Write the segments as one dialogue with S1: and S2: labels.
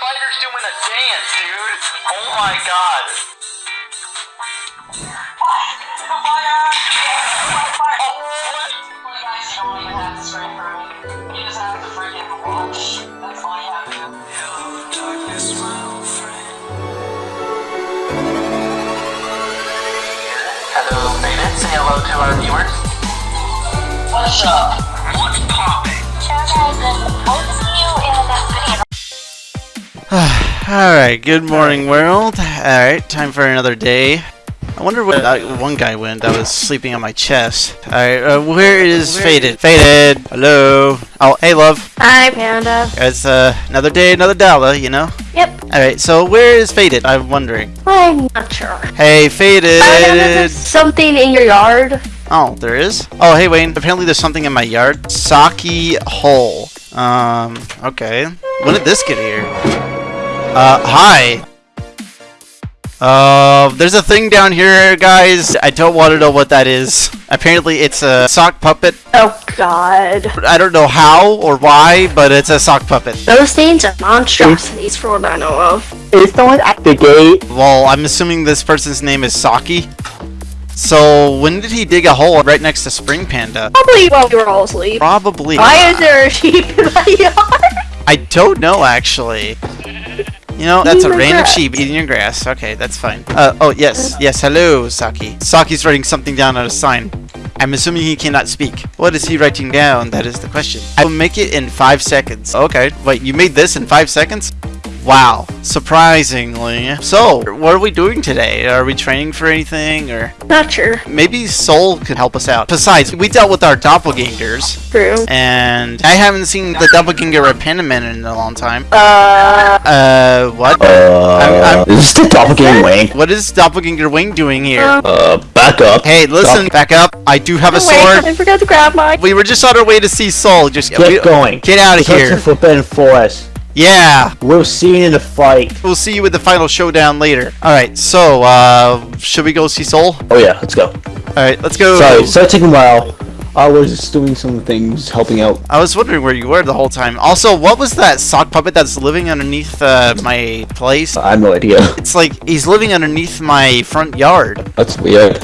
S1: spider's doing a dance, dude. Oh my god. Oh, what? Hello, Faded. Say hello to our viewers. What's up? What's popping?
S2: Alright, good morning world. Alright, time for another day. I wonder where that one guy went that was sleeping on my chest. Alright, uh, where is Faded? Faded! Hello! Oh, hey love.
S3: Hi, Panda.
S2: It's uh, another day, another dollar, you know?
S3: Yep,
S2: Alright, so where is Faded? I'm wondering.
S3: I'm not sure.
S2: Hey, Faded!
S3: Panda, there's something in your yard.
S2: Oh, there is? Oh, hey Wayne, apparently there's something in my yard. Saki hole. Um, okay. When did this get here? Uh, hi. Uh, there's a thing down here, guys. I don't want to know what that is. Apparently, it's a sock puppet.
S3: Oh, God.
S2: I don't know how or why, but it's a sock puppet.
S3: Those things are monstrosities for what I know of.
S4: Is someone at the gate?
S2: Well, I'm assuming this person's name is Saki. So, when did he dig a hole right next to Spring Panda?
S3: Probably while we were all asleep.
S2: Probably.
S3: Why is there a sheep in my yard?
S2: I don't know, actually. You know, that's a
S3: Eating my
S2: random
S3: grass.
S2: sheep eating your grass. Okay, that's fine. Uh, oh, yes. Yes, hello, Saki. Saki's writing something down on a sign. I'm assuming he cannot speak. What is he writing down? That is the question. I will make it in five seconds. Okay, wait, you made this in five seconds? Wow, surprisingly. So, what are we doing today? Are we training for anything, or
S3: Not sure.
S2: maybe Soul could help us out? Besides, we dealt with our doppelgangers,
S3: True.
S2: and I haven't seen the doppelganger of Panaman in a long time.
S3: Uh,
S2: Uh, what?
S4: Uh,
S2: I'm- I'm-
S4: is this the doppelganger Wang?
S2: What is Doppelganger Wing doing here?
S3: Um,
S4: Uh, back up.
S2: hey, listen, back up. I do have a
S3: wait, I
S2: sword.
S3: forgot to grab my.
S2: We were just on our way to see Soul. Just
S4: Get
S2: we-
S4: going.
S2: Get out of
S4: Touch the
S2: here.
S4: Forbidden Forest.
S2: Yeah,
S4: We'll see you in the fight.
S2: we'll see you with the final showdown later. All right, so uh, should we go see Soul?
S4: Oh yeah, let's go.
S2: All right, let's go.
S4: Sorry, sorry taking a while. I was just doing some things, helping out.
S2: I was wondering where you were the whole time. Also, what was that sock puppet that's living underneath uh, my place?
S4: I have no idea.
S2: It's like he's living underneath my front yard.
S4: That's weird.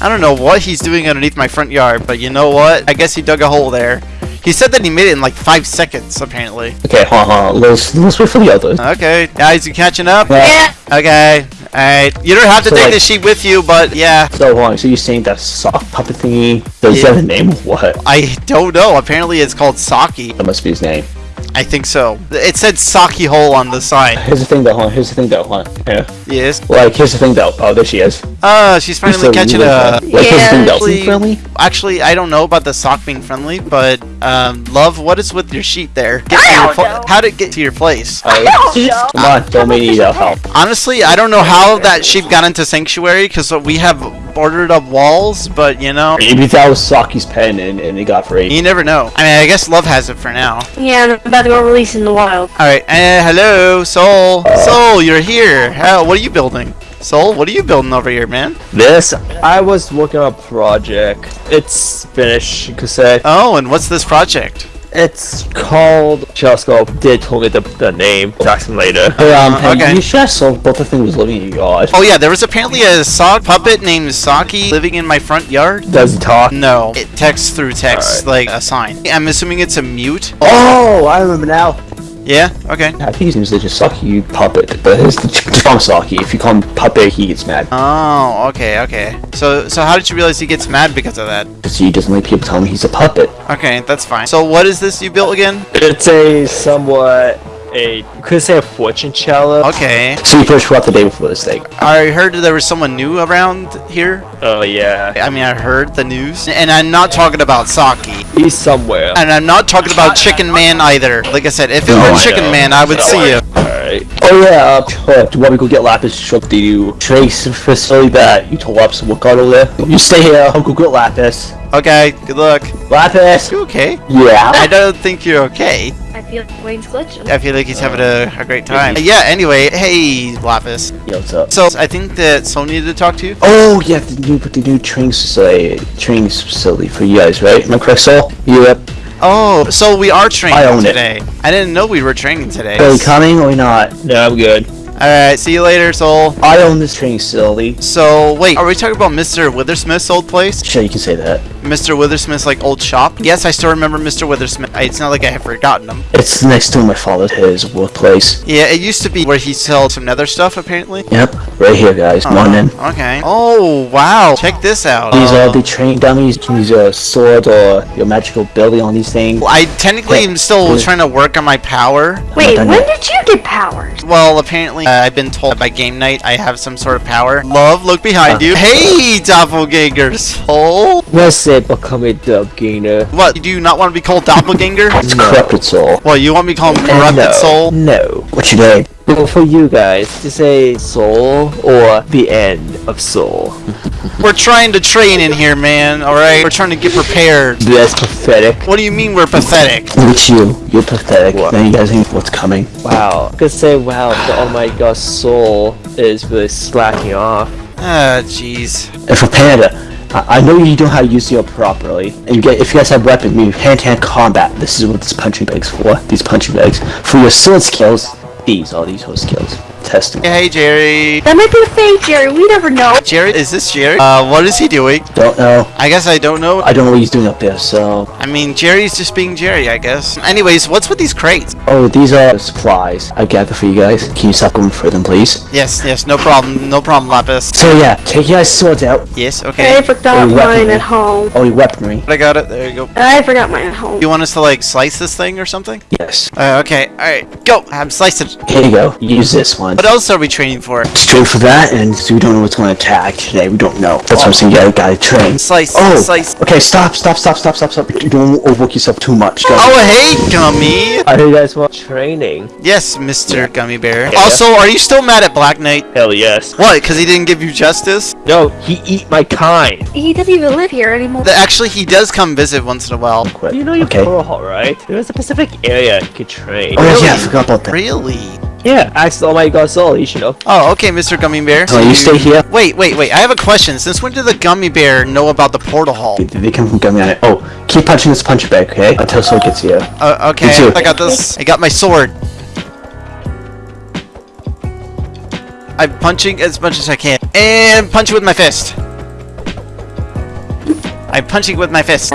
S2: I don't know what he's doing underneath my front yard, but you know what? I guess he dug a hole there. He said that he made it in like five seconds, apparently.
S4: Okay, hold on, hold on. Let's, let's wait for the others.
S2: Okay, guys, you catching up?
S3: Yeah.
S2: Okay, alright. You don't have to
S4: So,
S2: take
S4: like-
S2: the sheep with you, but yeah.
S4: So hold on, so you're saying that sock puppet thingy, does
S2: Yeah.
S4: that have a name or what?
S2: I don't know. Apparently it's called Saki.
S4: That must be his name.
S2: I think so. It said Saki Hole on the sign.
S4: Here's the thing though, hold here's the thing though, hold on. Yeah.
S2: Yes.
S4: Like, here's the thing though. Oh, there she is.
S2: Uh, she's finally
S4: So
S2: catching
S4: you
S2: a...
S4: like, like, here's the thing though.
S2: Actually-
S4: friendly?
S2: Actually, I don't know about the sock being friendly, but, um, love, what is with your sheep there? Get
S3: I
S2: to your
S3: don't
S2: pla-
S3: know.
S2: How'd it get to your place?
S4: Alright.
S3: don't know.
S4: Come on, don't need help.
S2: Honestly, I don't know how that sheep got into Sanctuary, because we have boarded up walls, but, you know,
S4: Maybe that was Saki's pen and, and it got free.
S2: you never know. I mean, I guess love has it for now.
S3: Yeah, I'm about to go release in the wild.
S2: Alright, uh, hello, Soul. Soul, you're here. How, what are you building? Soul, what are you building over here, man?
S5: This, I was working on a project. It's finished, you could say.
S2: Oh, and what's this project?
S5: It's called Telescope. Did told me the, the name. Jackson later.
S4: Hey, um,
S2: Uh, okay.
S4: you should have sold both the things living in your yard.
S2: Oh yeah, there was apparently a sock puppet named Saki living in my front yard.
S5: Does he talk?
S2: No, it texts through text, like a sign. I'm assuming it's a mute.
S4: Oh, I remember now.
S2: Yeah, okay.
S4: I think his name is just Saki Puppet, but his just call Saki. If you call him Puppet, he gets mad.
S2: Oh, okay, okay. So, so how did you realize he gets mad because of that?
S4: Because he doesn't like people telling him he's a puppet.
S2: Okay, that's fine. So, what is this you built again?
S5: It's a somewhat a you could say a fortune teller.
S2: Okay.
S4: So you first throughout the day before this thing.
S2: I heard there was someone new around here.
S5: Oh yeah,
S2: I mean, I heard the news, and I'm not talking about Saki.
S5: he's somewhere.
S2: And I'm not talking about Chicken Man either. Like I said, if it were
S4: I
S2: Chicken
S5: know.
S2: Man, I would see you.
S5: Alright.
S4: Oh yeah, uh, do you want me to go get Lapis to up the new trace facility that you told Lapis to work over there? You stay here, I'll go get Lapis.
S2: Okay, good luck.
S4: Lapis!
S2: You okay?
S4: Yeah.
S2: I don't think you're okay.
S3: I feel like Wayne's glitching.
S2: I feel like he's having a, a great time. Yeah, anyway, hey, Lapis.
S4: Yeah, what's up?
S2: So, I think that Soul needed to talk to you.
S4: Oh yeah, the new the new training facility, training facility for you guys, right? Am I correct, Soul? Yep.
S2: Uh, oh, so we are training
S4: I own it.
S2: today. I didn't know we were training today.
S4: Are you coming or not?
S5: No, I'm good.
S2: Alright, see you later, Soul.
S4: I own this training facility.
S2: So, wait, are we talking about Mr. Withersmith's old place?
S4: Sure, you can say that.
S2: Mr. Withersmith's, like, old shop? Yes, I still remember Mr. Withersmith. It's not like I have forgotten him.
S4: It's next to my father's his workplace.
S2: Yeah, it used to be where he sold some nether stuff, apparently.
S4: Yep, right here, guys. Come on in.
S2: Okay. Oh, wow. Check this out.
S4: These
S2: Uh,
S4: are the training dummies. You can use your sword or your magical ability on these things.
S2: I technically am still
S4: Yeah.
S2: trying to work on my power.
S3: Wait, when
S4: yet.
S3: did you get powers?
S2: Well, apparently, uh, I've been told by game night I have some sort of power. Love, look behind you. Hey, doppelganger soul.
S5: What's it become a gainer?
S2: What? Do you not want to be called doppelganger?
S4: It's corrupted soul.
S2: well, you want me to call him corrupted
S5: no,
S2: soul?
S5: No.
S4: What you doing?
S5: Well, for you guys, to say soul or the end of soul.
S2: We're trying to train in here, man. All right, we're trying to get prepared.
S5: That's pathetic.
S2: What do you mean we're pathetic?
S4: Look at you. You're pathetic.
S5: What?
S4: Now you guys think what's coming.
S5: Wow. I Could say, wow, the oh my god, soul is really slacking off.
S2: Ah, jeez.
S4: And for Panda, I, I know you know how to use your properly. And you get if you guys have weapon, you hand-to-hand combat. This is what this punching bag's for. These punching bags. For your sword skills, these are these sword skills. Testing.
S2: Hey, Jerry.
S3: That might be a fake, Jerry. We never know.
S2: Jerry, is this Jerry? Uh, what is he doing?
S4: Don't know.
S2: I guess I don't know.
S4: I don't know what he's doing up there. So,
S2: I mean, Jerry's just being Jerry, I guess. Anyways, what's with these crates?
S4: oh, these are supplies I gathered for you guys. Can you stop going for them, please?
S2: Yes, yes, no problem, no problem, Lapis.
S4: So yeah, take your swords out.
S2: Yes, okay.
S3: I forgot
S4: Hey, weapon.
S3: mine at home.
S4: Oh, your weaponry.
S2: I got it. There you go.
S3: I forgot mine at home.
S2: You want us to like slice this thing or something?
S4: Yes.
S2: Uh, okay. All right. Go. I'm slicing.
S4: Here you go. Use this one.
S2: What else are we training for?
S4: Straight for that, and so we don't know what's going to attack today. We don't know. That's what I'm saying. You gotta, gotta train.
S2: Slice.
S4: Oh,
S2: Slice.
S4: okay. Stop, stop, stop, stop, stop, stop. You don't overwork yourself too much. Go.
S2: Oh, hey, Gummy.
S5: I heard you guys want training.
S2: Yes, Mr. Gummy Bear.
S5: Yeah.
S2: Also, are you still mad at Black Knight?
S5: Hell yes.
S2: What? Because he didn't give you justice?
S5: No, he eat my kind.
S3: He doesn't even live here anymore.
S2: Th- Actually, he does come visit once in a while.
S4: Quit.
S5: You know your
S4: okay.
S5: portal hall, right? There's a specific area you could train.
S4: Oh yeah, I forgot about that.
S2: Really?
S5: Yeah, I saw my god, soul, you should know.
S2: Oh, okay, Mr. Gummy Bear.
S4: So you stay here.
S2: Wait, wait, wait. I have a question. Since when did the Gummy Bear know about the portal hall?
S4: Did they come from Gummy on it. Oh, keep punching this punch bag, okay? Until someone gets here.
S2: Uh, okay,
S4: Me too.
S2: I got this. I got my sword. I'm punching as much as I can. And punch with my fist. I'm punching with my fist.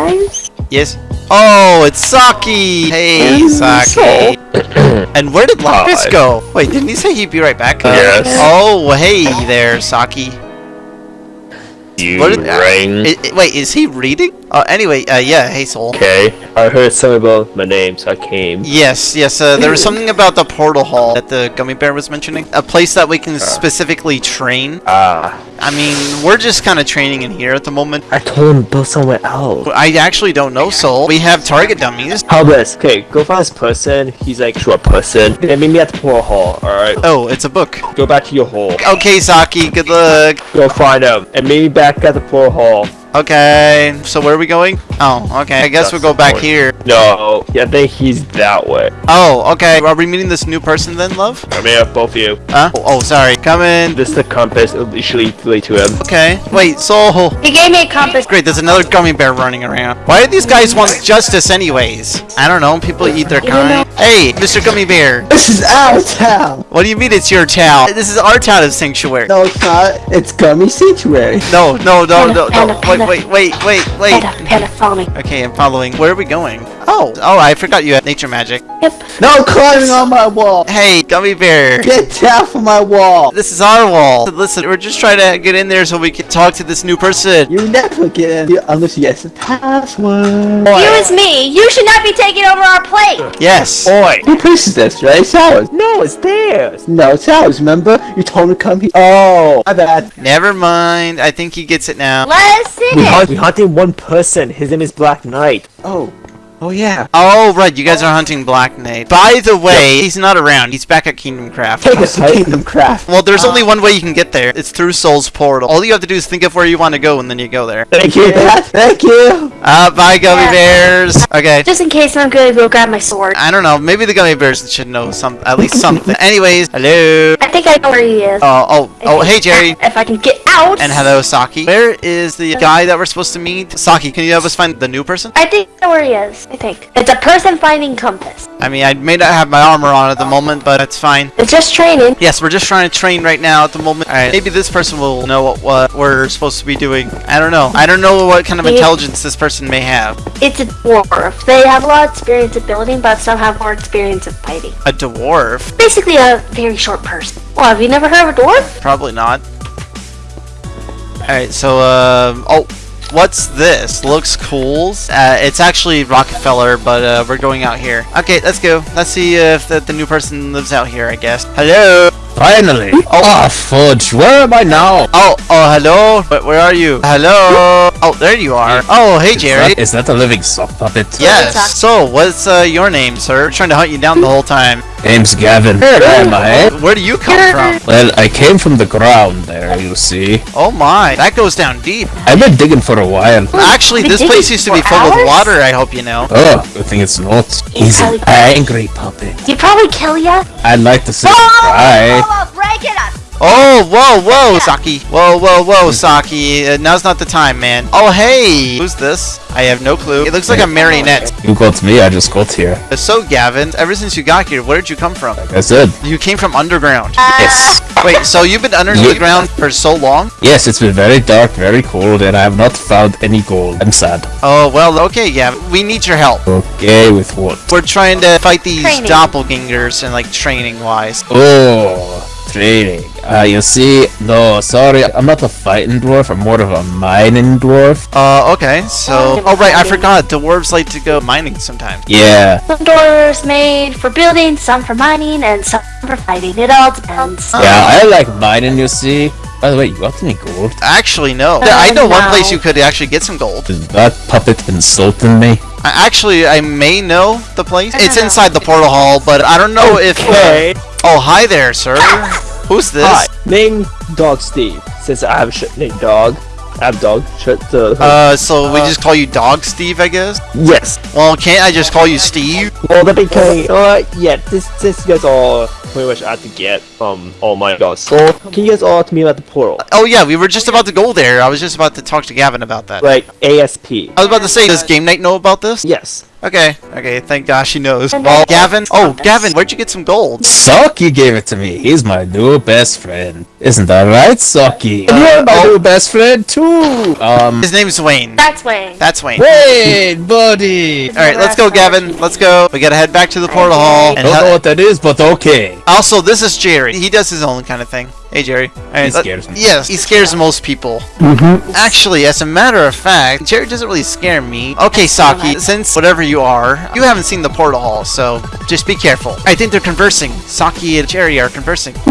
S2: Yes. Oh, it's Saki! Hey, Saki. and where did Lapis go? Wait, didn't he say he'd be right back?
S5: Yes.
S2: Oh, hey there, Saki.
S5: You
S2: What did- I- wait, is he reading? Uh, anyway, uh, yeah, hey, Soul.
S5: Okay, I heard something about my name, so I came.
S2: Yes, yes, uh, there was something about the portal hall that the gummy bear was mentioning. A place that we can specifically train.
S5: Ah,
S2: I mean, we're just kind of training in here at the moment.
S5: I told him to build somewhere else.
S2: I actually don't know, Soul. We have target dummies.
S5: How this? Okay, go find this person. He's like short person. Then meet me at the portal hall. All right.
S2: Oh, it's a book.
S5: Go back to your hole.
S2: Okay, Saki, good luck.
S5: Go find him and meet me back at the portal Hall.
S2: Okay, so where are we going? Oh, okay, I guess
S5: That's
S2: we'll go back
S5: point.
S2: here.
S5: No, yeah, I think he's that way.
S2: Oh, okay. Are we meeting this new person then, love?
S5: I mean, uh, both of you.
S2: Huh? Oh, oh, sorry. Come in.
S5: This is the compass. It'll usually lead to him.
S2: Okay. Wait, Soul.
S3: he gave me a compass.
S2: Great, there's another gummy bear running around. Why do these guys want justice anyways? I don't know, people eat their
S3: You
S2: kind. Hey, Mr. Gummy Bear.
S4: This is our town.
S2: What do you mean it's your town? This is our town of sanctuary.
S4: No, it's not. It's Gummy Sanctuary.
S2: No, no, no, no,
S3: Panda,
S2: no. Wait, wait, wait, wait, wait.
S3: Panda, panda, follow me.
S2: Okay, I'm following. Where are we going? Oh, oh, I forgot you had nature magic.
S3: Yep.
S4: No climbing on my wall.
S2: Hey, Gummy Bear.
S4: Get down from my wall.
S2: This is our wall. Listen, we're just trying to get in there so we can talk to this new person.
S4: You never get in unless you get the password.
S3: You is me. You should not be taking over our plate.
S2: Yes.
S5: Oi!
S4: Who place is this, right? It's ours.
S5: No, it's theirs.
S4: No, it's ours, remember? You told me to come here. Oh, my bad.
S2: Never mind. I think he gets it now.
S3: Let us see
S5: We
S3: it.
S5: hunt. We hunted one person. His name is Black Knight.
S4: Oh. Oh, yeah.
S2: Oh, right. You guys are hunting Black Knight. By the way, he's not around. He's back at Kingdom Craft.
S4: Take us to Kingdom Craft.
S2: Well, there's only one way you can get there. It's through Soul's portal. All you have to do is think of where you want to go, and then you go there.
S4: Thank you, Dad. Thank you.
S2: Uh, bye, gummy bears. Okay.
S3: Just in case I'm good, go grab my sword.
S2: I don't know. Maybe the gummy bears should know some, at least something. Anyways, hello.
S3: I think I know where he is.
S2: Oh, oh, oh, hey, Jerry.
S3: If I can get out out.
S2: And hello, Saki. Where is the guy that we're supposed to meet? Saki, can you help us find the new person?
S3: I think I know where he is. I think it's a person finding compass.
S2: I mean, I may not have my armor on at the moment, but that's fine.
S3: It's just training.
S2: Yes, we're just trying to train right now at the moment. Alright, maybe this person will know what, what we're supposed to be doing. I don't know. I don't know what kind of intelligence this person may have.
S3: It's a dwarf. They have a lot of experience at building, but some have more experience at fighting.
S2: A dwarf?
S3: Basically, a very short person. Well, have you never heard of a dwarf?
S2: Probably not. Alright, so, um, oh, what's this? Looks cool. Uh, it's actually Rockefeller, but uh, we're going out here. Okay, let's go. Let's see if the, the new person lives out here, I guess. Hello?
S6: Finally! Oh, fudge, where am I now?
S2: Oh, oh, hello? But where are you? Hello? Oh, there you are. Oh, hey, Jerry.
S6: Is that a living sock puppet?
S2: Yes. So, what's uh, your name, sir? trying to hunt you down the whole time.
S6: Name's Gavin. Where am I?
S2: Where do you come from?
S6: Well, I came from the ground there, you see.
S2: Oh my, that goes down deep.
S6: I've been digging for a while.
S2: Actually, this place used to be
S3: for
S2: full with water, I hope you know.
S6: Oh, good thing it's not. He's an
S3: probably-
S6: angry puppet.
S3: He'd probably kill ya.
S6: I'd like to see him cry.
S2: Oh, whoa, whoa, Saki. Whoa, whoa, whoa, Saki. Uh, now's not the time, man. Oh, hey. Who's this? I have no clue. It looks like a marionette.
S6: You got me, I just got here.
S2: Uh, So, Gavin, ever since you got here, where did you come from?
S6: Like I said,
S2: You came from underground.
S6: yes.
S2: Wait, so you've been under
S6: Yeah.
S2: the ground for so long?
S6: Yes, it's been very dark, very cold, and I have not found any gold. I'm sad.
S2: Oh, well, okay, Gavin. We need your help.
S6: Okay, with what?
S2: We're trying to fight these
S3: Training.
S2: doppelgangers and, like, training-wise.
S6: Oh, training. Uh, you see, no, sorry, I'm not a fighting dwarf, I'm more of a mining dwarf.
S2: Uh, okay, so...
S3: I'm
S2: Oh, right, I forgot. Dwarves like to go mining sometimes.
S6: Yeah,
S3: Some doors made for building, some for mining, and some for fighting. It all depends.
S6: yeah, I like mining, you see. By the way, you got any gold?
S2: Actually, no.
S3: Uh,
S2: I know one place you could actually get some gold.
S6: Is that puppet insulting me?
S2: I- Actually, I may know the place. It's
S3: know.
S2: inside the portal hall, but I don't know if...
S5: Okay.
S2: Oh, hi there, sir. Who's this?
S5: Hi. Name Dog Steve. Since I have a shit named Dog. I have dog. Shit. Uh,
S2: Uh, so we
S5: Uh,
S2: just call you Dog Steve, I guess?
S5: yes.
S2: Well, can't I just call you Steve?
S5: Well, that became. Uh, yeah. This, this guys all pretty much have to get um all my god. So can you guys all to me about the portal?
S2: Oh, yeah, we were just about to go there. I was just about to talk to Gavin about that.
S5: Like ASP.
S2: I was about to say, does Game Night know about this?
S5: Yes.
S2: Okay, okay, thank gosh he knows. Well, Gavin, oh, Gavin, where'd you get some gold?
S6: Saki gave it to me. He's my new best friend. Isn't that right, Saki?
S2: Uh,
S6: You're my
S2: oh.
S6: new best friend too. Um,
S2: His name's Wayne.
S3: That's Wayne.
S2: That's Wayne.
S6: Wayne, buddy.
S2: All right, let's go, Gavin. Let's go. We gotta head back to the portal hall. I
S6: Don't know what that is, but okay.
S2: also, this is Jerry. He does his own kind of thing. Hey, Jerry. All right,
S6: He
S2: let-
S6: scares me.
S2: Yes, he scares most people. Mm-hmm. Actually, as a matter of fact, Jerry doesn't really scare me. Okay, Saki, since whatever you are, you haven't seen the portal hall, so just be careful. I think they're conversing. Saki and Jerry are conversing.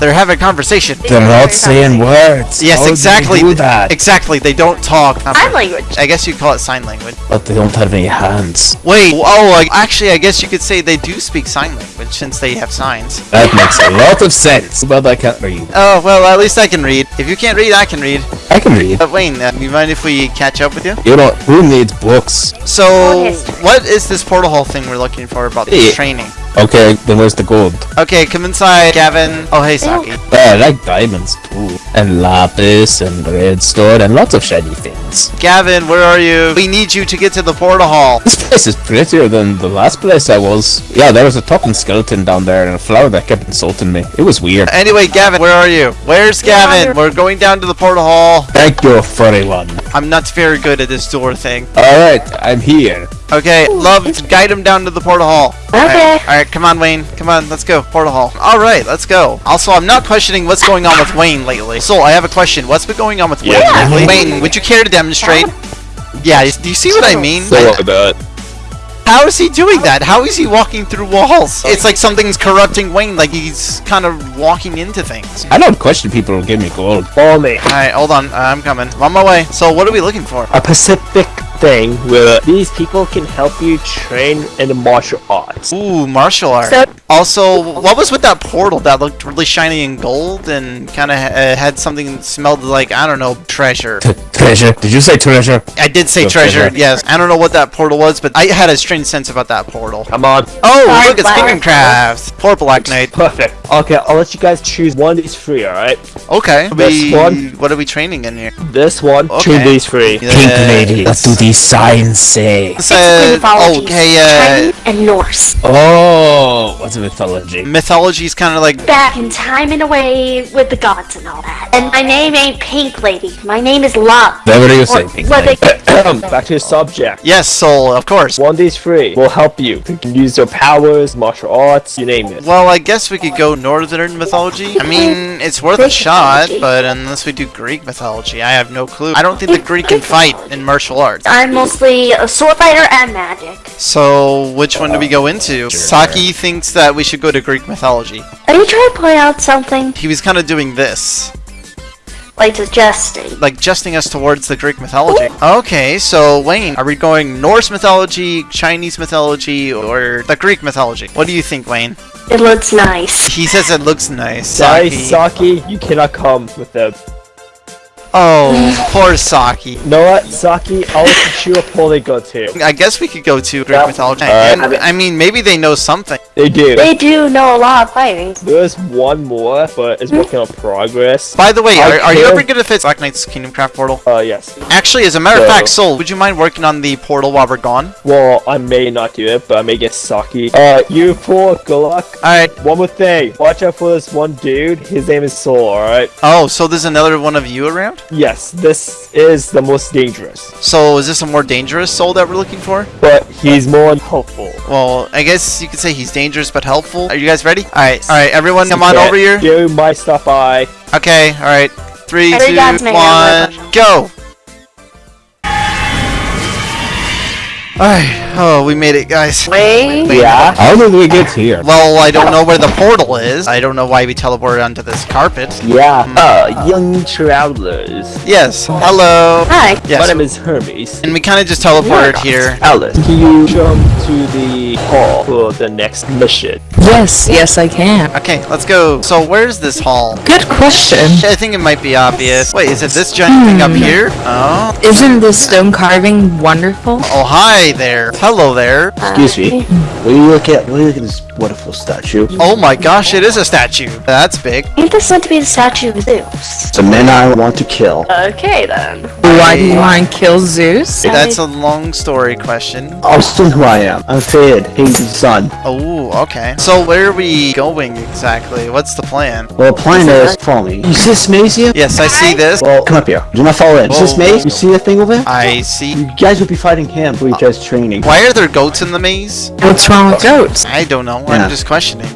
S2: they're having a conversation.
S6: They're not saying words.
S2: Yes,
S6: How
S2: exactly.
S6: they do that?
S2: Exactly. They don't talk.
S3: Sign language.
S2: I guess you call it sign language.
S6: But they don't have any hands.
S2: Wait. Oh, like, actually, I guess you could say they do speak sign language since they have signs.
S6: That makes a lot of sense. But I can't read.
S2: Oh well, at least I can read. If you can't read, I can read.
S6: I can read.
S2: But Wayne, uh, you mind if we catch up with you?
S6: You know, who needs books?
S2: So, what is this portal hole thing we're looking for about the
S6: Yeah.
S2: training?
S6: Okay, then where's the gold?
S2: Okay, come inside, Gavin. Oh, hey, Saki.
S6: Well, I like diamonds too. And lapis and redstone and lots of shiny things.
S2: Gavin, where are you? We need you to get to the portal hall.
S6: This place is prettier than the last place I was. Yeah, there was a talking skeleton down there and a flower that kept insulting me. It was weird.
S2: Anyway, Gavin, where are you? Where's Gavin? We're going down to the portal hall.
S6: Thank you, furry one.
S2: I'm not very good at this door thing.
S6: Alright, I'm here.
S2: Okay, love, guide him down to the portal hall.
S3: Okay.
S2: All right, come on, Wayne. Come on, let's go. Portal hall. All right, let's go. Also, I'm not questioning what's going on with Wayne lately. So, I have a question. What's been going on with Wayne
S5: Yeah.
S2: lately? Wayne, would you care to demonstrate? Yeah, do you see what I mean?
S5: that.
S2: How is he doing that? How is he walking through walls? It's like something's corrupting Wayne, like he's kind of walking into things.
S6: I don't question people who give me gold.
S5: Follow me.
S2: Alright, hold on. Uh, I'm coming. I'm on my way. So, what are we looking for?
S5: A Pacific thing where these people can help you train in the martial arts.
S2: Ooh, martial arts.
S3: So-
S2: Also, what was with that portal that looked really shiny and gold and kind of uh, had something smelled like, I don't know, treasure?
S6: T- Treasure. Did you say treasure?
S2: I did say
S6: Go
S2: treasure,
S6: treasure.
S2: yes. I don't know what that portal was, but I had a strange sense about that portal.
S5: Come on.
S2: Oh,
S3: Sorry,
S2: look, it's
S3: Black.
S2: Kingdom Craft. Poor Black Knight.
S5: Perfect. Okay, I'll let you guys choose one of these three, alright?
S2: Okay.
S5: This
S2: we,
S5: one.
S2: What are we training in here?
S5: This one,
S2: Okay.
S5: choose these three.
S6: Pink lady. What do these signs say?
S2: It says,
S3: mythology,
S2: okay, uh,
S3: Chinese and Norse.
S6: Oh, what's a mythology?
S2: Mythology is kind of like
S3: Back in time and away with the gods and all that. And my name ain't Pink Lady. My name is Love.
S6: Whatever you say,
S3: Or
S6: pink
S3: what
S6: lady.
S3: they
S5: Back to the subject.
S2: yes, soul, of course.
S5: One of these three will help you. You can use your powers, martial arts, you name it.
S2: Well, I guess we could go northern mythology. I mean, it's worth a shot, but unless we do Greek mythology, I have no clue. I don't think the Greek can fight in martial arts.
S3: I'm mostly a sword fighter and magic.
S2: So, which one do we go into? Saki thinks that we should go to Greek mythology.
S3: Are you trying to point out something?
S2: He was kind of doing this,
S3: Like suggesting.
S2: like jesting us towards the Greek mythology. Okay, so Wayne, are we going Norse mythology, Chinese mythology, or the Greek mythology? What do you think, Wayne?
S3: It looks nice.
S2: He says it looks nice.
S5: Sorry,
S2: Saki.
S5: Saki, you cannot come with them.
S2: Oh, poor Saki.
S5: You know what, Saki? I'll let you choose a pool they go to.
S2: I guess we could go to Greek mythology.
S5: Alright.
S2: And, I mean, maybe they know something.
S5: They do.
S3: They do know a lot of fighting.
S5: There's one more, but it's working on progress.
S2: By the way,
S5: I
S2: are, are you ever gonna fit Black Knight's Kingdom Craft portal?
S5: Uh, yes.
S2: Actually, as a matter of
S5: So-
S2: fact, Soul, would you mind working on the portal while we're gone?
S5: Well, I may not do it, but I may get Saki. Uh, you four, good luck.
S2: Alright.
S5: One more thing. Watch out for this one dude. His name is Soul, alright?
S2: Oh, so there's another one of you around?
S5: Yes, this is the most dangerous.
S2: So is this a more dangerous soul that we're looking for?
S5: But he's more helpful.
S2: Well, I guess you could say he's dangerous but helpful. Are you guys ready? Alright, alright, everyone come on over here.
S5: You my stuff, I.
S2: Okay, alright. Three,
S3: Every
S2: two,
S3: god's man has
S2: one, go! Alright, oh, we made it, guys.
S3: Wait.
S5: Yeah?
S6: How did we get here?
S2: Well, I don't know where the portal is. I don't know why we teleported onto this carpet.
S5: Yeah. Uh, young travelers.
S2: Yes, hello.
S3: Hi.
S2: Yes,
S5: My name is Hermes.
S2: and we kind of just teleported here.
S5: Alice, can you jump to the hall for the next mission?
S7: Yes, yes, I can.
S2: Okay, let's go. So, where's this hall?
S7: Good question.
S2: I think it might be obvious. Wait, is it this giant thing up here? Oh.
S7: Isn't this stone carving wonderful?
S2: Oh, hi there. Hello there.
S4: Excuse me. Will you look at will you look at this wonderful statue?
S2: Oh my gosh, it is a statue. That's big.
S3: Ain't this meant to be the statue of Zeus?
S4: It's a man I want to kill.
S3: Okay then.
S7: Why do you want to kill Zeus?
S2: That's a long story question.
S4: I'll explain who I am. I'm Faded, Hades' son.
S2: Oh, okay. So where are we going exactly? What's the plan?
S4: Well, the plan is follow me. You see this maze here?
S2: Yes, I see this.
S4: Well, come up here. Do not fall in. See this
S2: Whoa.
S4: maze? You see that thing over there?
S2: I see.
S4: You guys will be fighting him for each uh, other's training.
S2: Why are there goats in the maze?
S7: What's wrong with goats?
S2: I don't know.
S4: Yeah.
S2: I'm just questioning.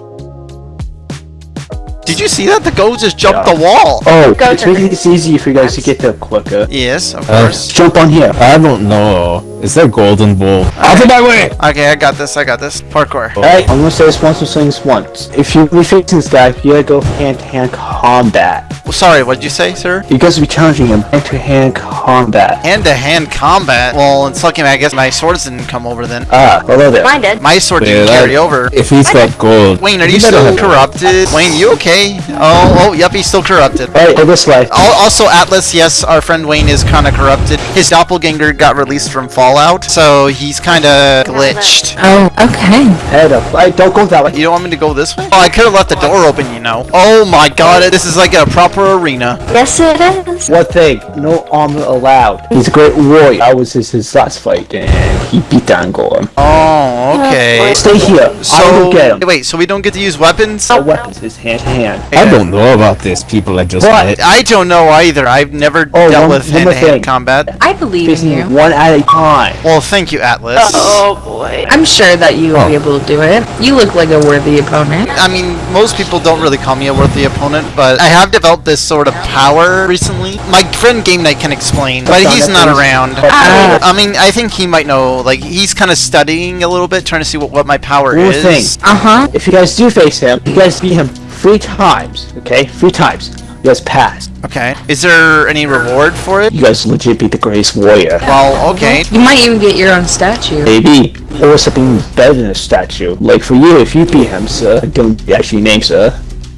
S2: Did you see that? The goat just jumped the wall.
S4: Oh,
S3: Go
S4: it's
S3: to
S4: making
S3: the-
S4: easy for you guys to get there quicker.
S2: Yes, of
S6: Uh,
S2: course.
S4: Jump on here.
S6: I don't know. Is there golden bull? Out of my way!
S2: Okay, I got this. I got this. Parkour.
S4: Alright, I'm gonna say this once, I'm once. If you be facing this guy, you gotta go hand-to-hand combat.
S2: Well, sorry, what'd you say, sir?
S4: You guys will be challenging him hand-to-hand combat.
S2: Hand-to-hand combat. Well, it's lucky I guess my swords didn't come over then.
S4: Ah, hello there.
S3: Mine did.
S2: My sword
S6: Yeah,
S2: didn't
S6: that-
S2: carry over.
S6: If he's got gold.
S2: Wayne, are you
S6: better
S2: still corrupted? Wayne, you okay? Oh, oh, yep, he's still corrupted.
S4: Alright, go this way.
S2: Also, Atlas, yes, our friend Wayne is kind of corrupted. His doppelganger got released from Fallout, so he's kind of glitched.
S7: Oh, okay.
S4: Head up. Alright, don't go that way.
S2: You don't want me to go this way? Oh, I could have left the door open, you know. Oh my god, this is like a proper arena.
S3: Yes, it is.
S4: One thing, no armor allowed. He's a great warrior. That was his, his last fight, and he beat down Golem.
S2: Oh, okay.
S4: Stay here. I
S2: So,
S4: will get him.
S2: wait, so we don't get to use weapons?
S4: No weapons, his hand-to-hand.
S6: I don't know about this people I just
S4: What?
S6: met.
S2: I don't know either. I've never
S4: Oh,
S2: dealt
S4: one-
S2: with
S4: one more
S2: hand-to-hand
S4: thing.
S2: combat.
S7: I believe in
S4: Facing
S7: you.
S4: one at a time.
S2: Well, thank you, Atlas.
S3: Oh boy.
S7: I'm sure that you will
S6: Oh.
S7: be able to do it. You look like a worthy opponent.
S2: I mean, most people don't really call me a worthy opponent, but I have developed this sort of power recently. My friend Game Night can explain, but he's not around.
S7: Ah.
S2: I mean, I think he might know. Like, he's kind of studying a little bit, trying to see what, what my power
S4: One
S2: is.
S4: thing.
S7: Uh huh.
S4: If you guys do face him, you guys beat him three times, okay? Three times. You guys pass.
S2: Okay. Is there any reward for it?
S4: You guys legit beat the greatest warrior.
S2: Well, okay.
S7: You might even get your own statue.
S4: Maybe. Or something better than a statue. Like for you, if you beat him, sir, don't actually name, sir.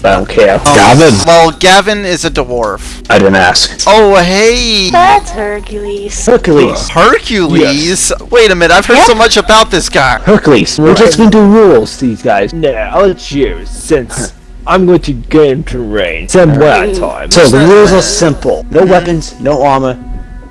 S4: But I don't care.
S6: Gavin.
S2: Well, Gavin is a dwarf.
S4: I didn't ask.
S2: Oh, hey!
S3: That's Hercules.
S4: Hercules.
S2: Hercules? Wait a minute, I've heard so much about this guy.
S4: Hercules. We're just gonna do rules, these guys.
S5: Nah, I'll choose since I'm going to get terrain. range. Send one time.
S4: So the rules are simple. No weapons, no armor,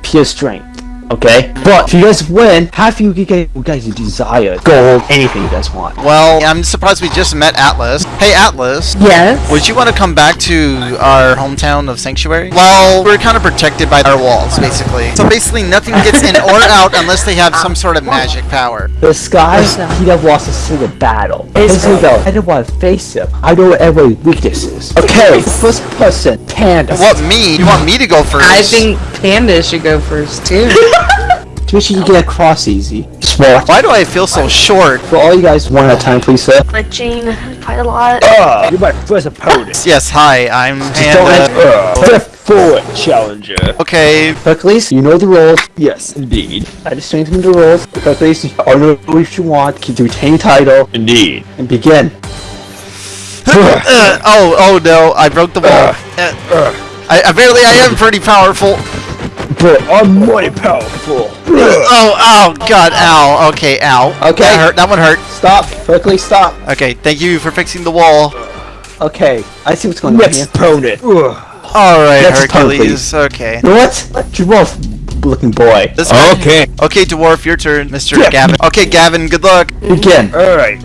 S4: pure strength. Okay? But if you guys win, half you can get you guys desire. Gold, anything you guys want.
S2: Well, I'm surprised we just met Atlas. Hey, Atlas.
S7: Yes.
S2: Would you want to come back to our hometown of Sanctuary? Well, we're kind of protected by our walls, basically. So basically, nothing gets in or out unless they have some sort of magic power.
S4: This guy,
S7: What's that?
S4: he never lost a single battle.
S3: Is
S4: Here. I don't want to face him. I know what every weakness is. Okay, first person, Panda.
S2: What, me? You want me to go first?
S7: I think Panda should go first too.
S4: To which you get across easy. Smart.
S2: Why do I feel so short?
S4: For all you guys, one at a time, please, sir.
S3: Glitching quite a lot.
S5: Ah, you're my first opponent.
S2: Yes, hi, I'm
S4: don't
S2: Panda.
S5: Uh, step forward, challenger.
S2: Okay,
S4: Hercules, you know the rules.
S5: Yes, indeed.
S4: I just changed them the rules. Hercules, you all know what you want. Keep the retained title
S5: Indeed.
S4: and begin.
S2: Uh, oh, oh no, I broke the wall. Uh, I, apparently I am pretty powerful.
S5: But I'm mighty powerful.
S2: Oh, oh, god, ow. Okay, ow.
S4: Okay.
S2: That hurt, that one hurt.
S4: Stop. Hercules, stop.
S2: Okay, thank you for fixing the wall.
S4: Okay, I see what's going on
S5: Next
S4: here.
S5: opponent. Ugh.
S2: Alright,
S4: Next turn,
S2: Hercules. Okay.
S4: You know what? Dwarf looking boy.
S2: This guy-
S6: Okay.
S2: Okay, Dwarf, your turn, Mr.
S5: Yeah.
S2: Gavin. Okay, Gavin, good luck.
S4: Begin.
S5: Alright.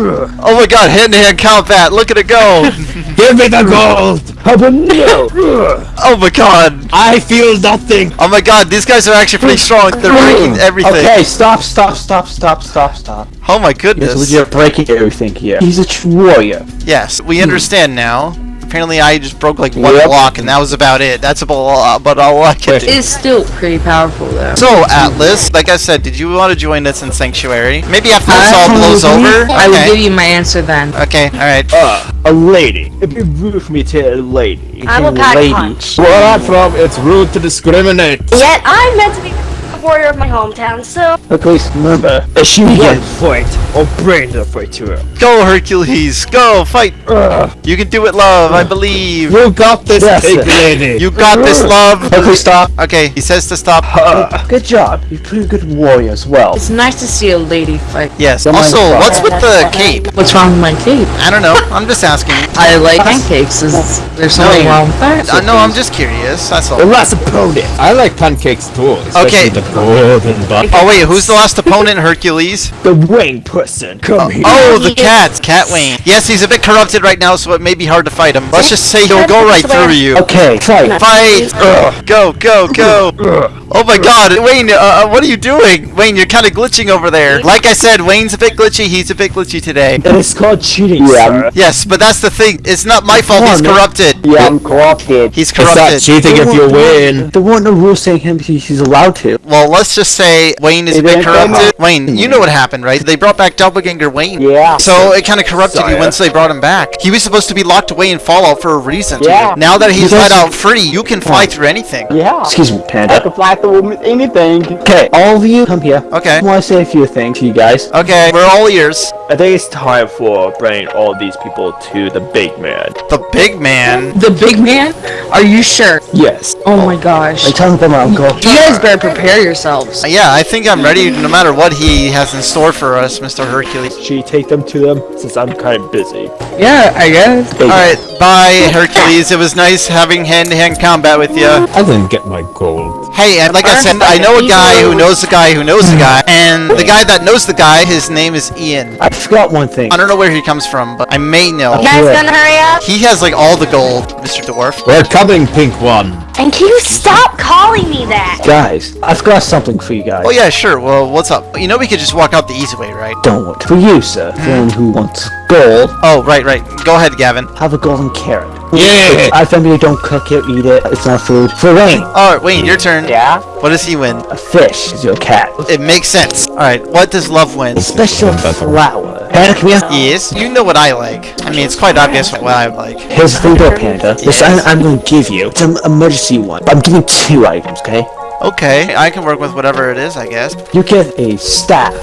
S2: Oh my god, hand-to-hand combat, look at it go!
S6: Give me the gold.
S5: How about no?
S2: Oh my god!
S6: I feel nothing.
S2: Oh my god, these guys are actually pretty strong. They're breaking everything.
S4: Okay, stop, stop, stop, stop, stop, stop.
S2: Oh my
S4: Yes,
S2: goodness.
S4: you're breaking everything here. He's a true warrior.
S2: Yes, we hmm. understand now. Apparently I just broke like one
S4: Yep.
S2: block and that was about it. That's about, about all I can do.
S7: It's still pretty powerful though.
S2: So, Atlas, like I said, did you want to join us in Sanctuary? Maybe after this all blows over?
S7: I will give you my answer then.
S2: Okay, alright.
S5: Uh, a lady. It'd be rude for me to a lady.
S3: I will
S4: Hey,
S3: pack
S4: lady.
S3: punch.
S6: Where I'm from, it's rude to discriminate.
S3: Yet I'm meant to be the warrior of my hometown, so
S4: Hercules, remember.
S5: If she
S4: Begin.
S5: won't fight, I'll bring the fight to her.
S2: Go, Hercules! Go, fight!
S5: Ugh.
S2: You can do it, love, I believe.
S6: You got this,
S4: Yes.
S6: big lady.
S2: You got this, love!
S4: Hercules, stop.
S2: Okay, he says to stop.
S5: Uh,
S4: Good job. You're pretty good warrior as well.
S7: It's nice to see a lady fight.
S2: Yes.
S4: Don't
S2: Also, what's with the cape?
S7: What's wrong with my cape?
S2: I don't know. I'm just asking.
S7: I like pancakes. Is there something
S2: No.
S7: wrong with that?
S2: Uh, no, I'm just curious. That's all.
S5: the
S2: all.
S5: last opponent.
S6: I like pancakes too. Especially
S2: Okay.
S6: The golden bun.
S2: Oh wait, who's the last opponent? Hercules.
S5: The wing person. Come here.
S2: Oh, the cat, Cat Wayne. Yes, he's a bit corrupted right now, so it may be hard to fight him. Let's just say he'll go right through you.
S4: Okay, fight.
S2: Fight!
S5: Ugh.
S2: Go, go, go!
S5: Ugh.
S2: Oh my God, Wayne, uh, uh, what are you doing? Wayne, you're kind of glitching over there. Like I said, Wayne's a bit glitchy. He's a bit glitchy today.
S5: It is called cheating,
S4: Yeah.
S5: sir.
S2: Yes, but that's the thing. It's not my fault. He's
S4: Come man.
S2: corrupted.
S4: Yeah, I'm corrupted.
S2: He's
S6: It's not
S2: corrupted.
S6: cheating if you win.
S4: There weren't no rules saying him he's allowed to.
S2: Well, let's just say Wayne is a bit
S4: man, come
S2: corrupted. Wayne, you know what happened, right? They brought back Doppelganger Wayne.
S4: Yeah.
S2: So it kind of corrupted you once they brought him back. He was supposed to be locked away in Fallout for a reason.
S4: Yeah.
S2: Now that he's let out free, you can fly through anything.
S4: Yeah. Excuse me, Panda. I can fly through anything. Okay, all of you, come here.
S2: Okay.
S4: I want to say a few things to you guys.
S2: Okay, we're all ears.
S5: I think it's time for bringing all these people to the big man.
S2: The big man.
S7: The big man? Are you sure?
S5: Yes.
S7: Oh my gosh.
S4: Are you talking about my uncle?
S7: You guys better prepare yourselves.
S2: Yeah, I think I'm ready no matter what he has in store for us, Mr. Hercules.
S5: Should you take them to them since I'm kind of busy?
S7: Yeah, I guess.
S2: Alright, bye, Hercules. It was nice having hand-to-hand combat with you.
S6: I didn't get my gold.
S2: Hey, and like I said, I know a guy who knows a guy who knows a guy, hmm. and the guy that knows the guy, his name is Ian.
S4: I forgot one thing.
S2: I don't know where he comes from, but I may know.
S3: you guys gonna hurry up?
S2: He has like all the gold, Mr. Dwarf.
S6: We're coming, pink one.
S3: And can you stop calling me that?
S4: Guys, I've got something for you guys.
S2: Oh yeah, sure. Well, what's up? You know we could just walk out the easy way, right?
S4: Don't. For you, sir. Hmm. For anyone who wants gold,
S2: Oh, right, right. Go ahead, Gavin.
S4: have a golden carrot.
S6: Yeah.
S4: I family don't cook it, eat it. It's not food. For Wayne,
S2: Alright, Wayne, your turn.
S4: Yeah?
S2: What does he win?
S4: a fish is your cat.
S2: It makes sense. Alright, what does love win?
S4: Special flower. Panda, come here.
S2: Yes, you know what I like. I mean, it's quite obvious what I like.
S4: Here's the thing though, Panda. This
S2: Yes.
S4: I'm, I'm going to give you. It's an emergency one. But I'm giving two items, okay?
S2: Okay, I can work with whatever it is, I guess.
S4: You get a staff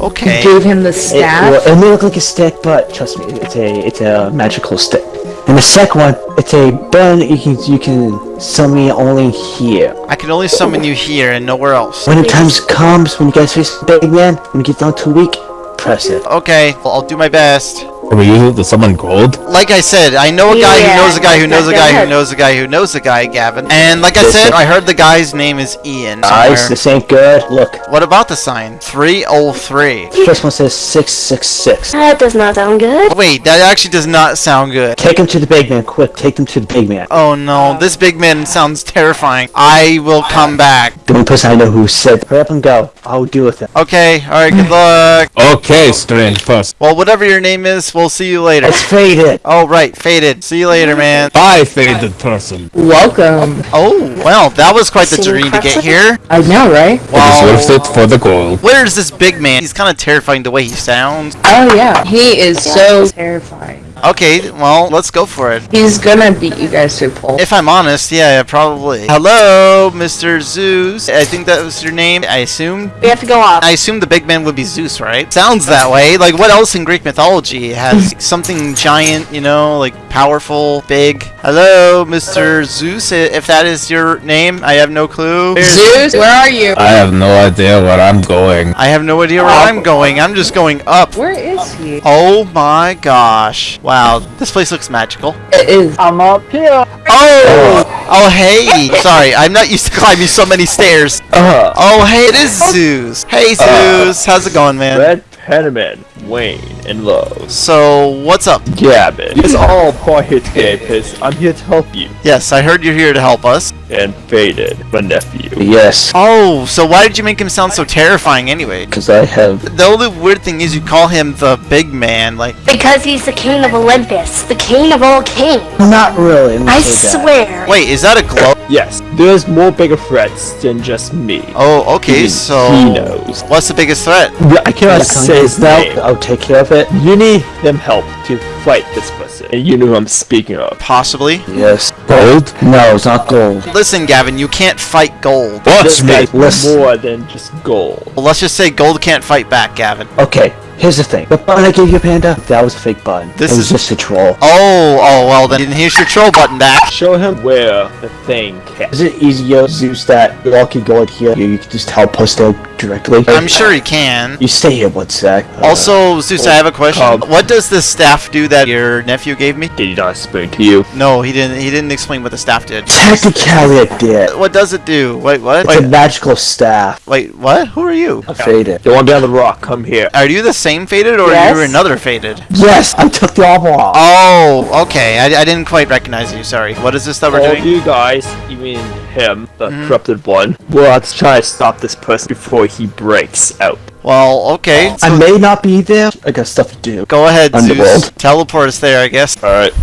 S2: Okay.
S7: Gave him the
S4: It,
S7: staff.
S4: well, it may look like a stick, but trust me, it's a it's a magical stick. And the second one, it's a button you can you can summon me only here.
S2: I can only summon you here and nowhere else.
S4: When the time comes, when you guys face the big man, when you get down too weak, press it.
S2: Okay, well, I'll do my best.
S6: Can we use it to summon gold?
S2: Like I said, I know a guy
S3: Yeah,
S2: who knows a guy who knows a
S3: that
S2: guy who knows a guy who knows a guy, Gavin. And like I said, I heard the guy's name is Ian.
S4: Guys,
S2: somewhere.
S4: this ain't good. Look,
S2: What about the sign? 303.
S4: The first one says six six six.
S3: That does not sound good.
S2: Wait, that actually does not sound good.
S4: Take him to the big man, quick! Take them to the big man.
S2: Oh no, this big man sounds terrifying. I will come back.
S4: The only person I know who said, "Hurry up and go." I'll deal with it.
S2: Okay, alright, good luck.
S6: Okay, strange person.
S2: Well, whatever your name is, we'll see you later.
S4: It's faded.
S2: Oh, right, faded. See you later, man.
S6: Bye, faded person.
S7: Welcome.
S2: Oh, well, that was quite the
S3: Seem
S2: journey to get here.
S7: I know, right?
S6: It is
S2: Wow.
S6: worth it for the gold.
S2: Where's this big man? He's kind of terrifying the way he sounds.
S7: Oh yeah. He is so terrifying.
S2: Okay, well, let's go for it.
S7: He's gonna beat you guys to a pulp.
S2: If I'm honest, yeah, probably. Hello, Mr. Zeus. I think that was your name, I assume.
S3: We have to go off.
S2: I assume the big man would be Zeus, right? Sounds that way. Like, what else in Greek mythology has something giant, you know, like powerful, big? Hello, Mr. Zeus, if that is your name. I have no clue. Where's-
S7: Zeus, where are you?
S6: I have no idea where I'm going.
S2: I have no idea where I'm going. I'm just going up.
S7: Where is he?
S2: Oh my gosh. Wow, this place looks magical.
S7: It is.
S5: I'm up here.
S2: Oh! Oh, hey! Sorry, I'm not used to climbing so many stairs.
S5: Uh,
S2: Oh, hey, it is Zeus. Hey, Zeus. How's it going, man?
S5: Red Penman, Wayne, and Lowe's.
S2: So, what's up?
S5: Gavin. It's all quiet here because I'm here to help you.
S2: Yes, I heard you're here to help us.
S5: And Faded, my nephew.
S4: Yes,
S2: Oh, so why did you make him sound so terrifying anyway?
S4: because I have.
S2: The only weird thing is you call him the big man. Like,
S3: Because he's the king of Olympus, the king of all kings.
S4: Not really. let me
S3: I
S4: say that.
S3: swear.
S2: wait, is that a glow?
S5: Yes, there's more bigger threats than just me.
S2: Oh, okay,
S5: Even
S2: so.
S5: he knows.
S2: What's the biggest threat?
S5: I cannot
S4: Like,
S5: say his
S4: I'll-
S5: name.
S4: I'll take care of it.
S5: You need them help to fight this person. And you know who I'm speaking of.
S2: Possibly.
S4: Yes.
S6: Gold?
S4: No, it's not gold.
S2: Listen, Gavin, you can't fight gold.
S6: Watch me.
S5: guy's
S4: Listen.
S5: more than just gold.
S2: Well, let's just say gold can't fight back, Gavin.
S4: Okay, here's the thing. The button I gave you, Panda, that was a fake button.
S2: This
S4: it was
S2: is-
S4: just a troll.
S2: Oh, oh, well then here's your troll button back.
S5: Show him where the thing can.
S4: Is it easier, Zeus, that you all can go in here? You, you can just teleport there directly?
S2: I'm sure he can.
S4: You stay here one sec. Uh,
S2: Also, Zeus, I have a question. What does the staff do that your nephew gave me?
S5: Did he not explain to you?
S2: No, he didn't. He didn't explain what the staff did.
S4: technically it did.
S2: What does it do? Wait, what?
S4: It's a magical staff.
S2: wait, what? Who are you?
S4: Faded.
S5: The one behind the rock, come here.
S2: Are you the same faded or
S7: Yes.
S2: are you another faded?
S4: Yes, I took the armor off.
S2: Oh, okay. I, I didn't quite recognize you. Sorry. What is this that we're
S5: All
S2: doing?
S5: you guys, you mean him, the
S2: Mhm.
S5: corrupted one, will have to try to stop this person before he breaks out.
S2: Well, okay.
S4: I
S2: So
S4: may not be there. I got stuff to do.
S2: go ahead, Zeus. Teleport us there, I guess.
S5: Alright.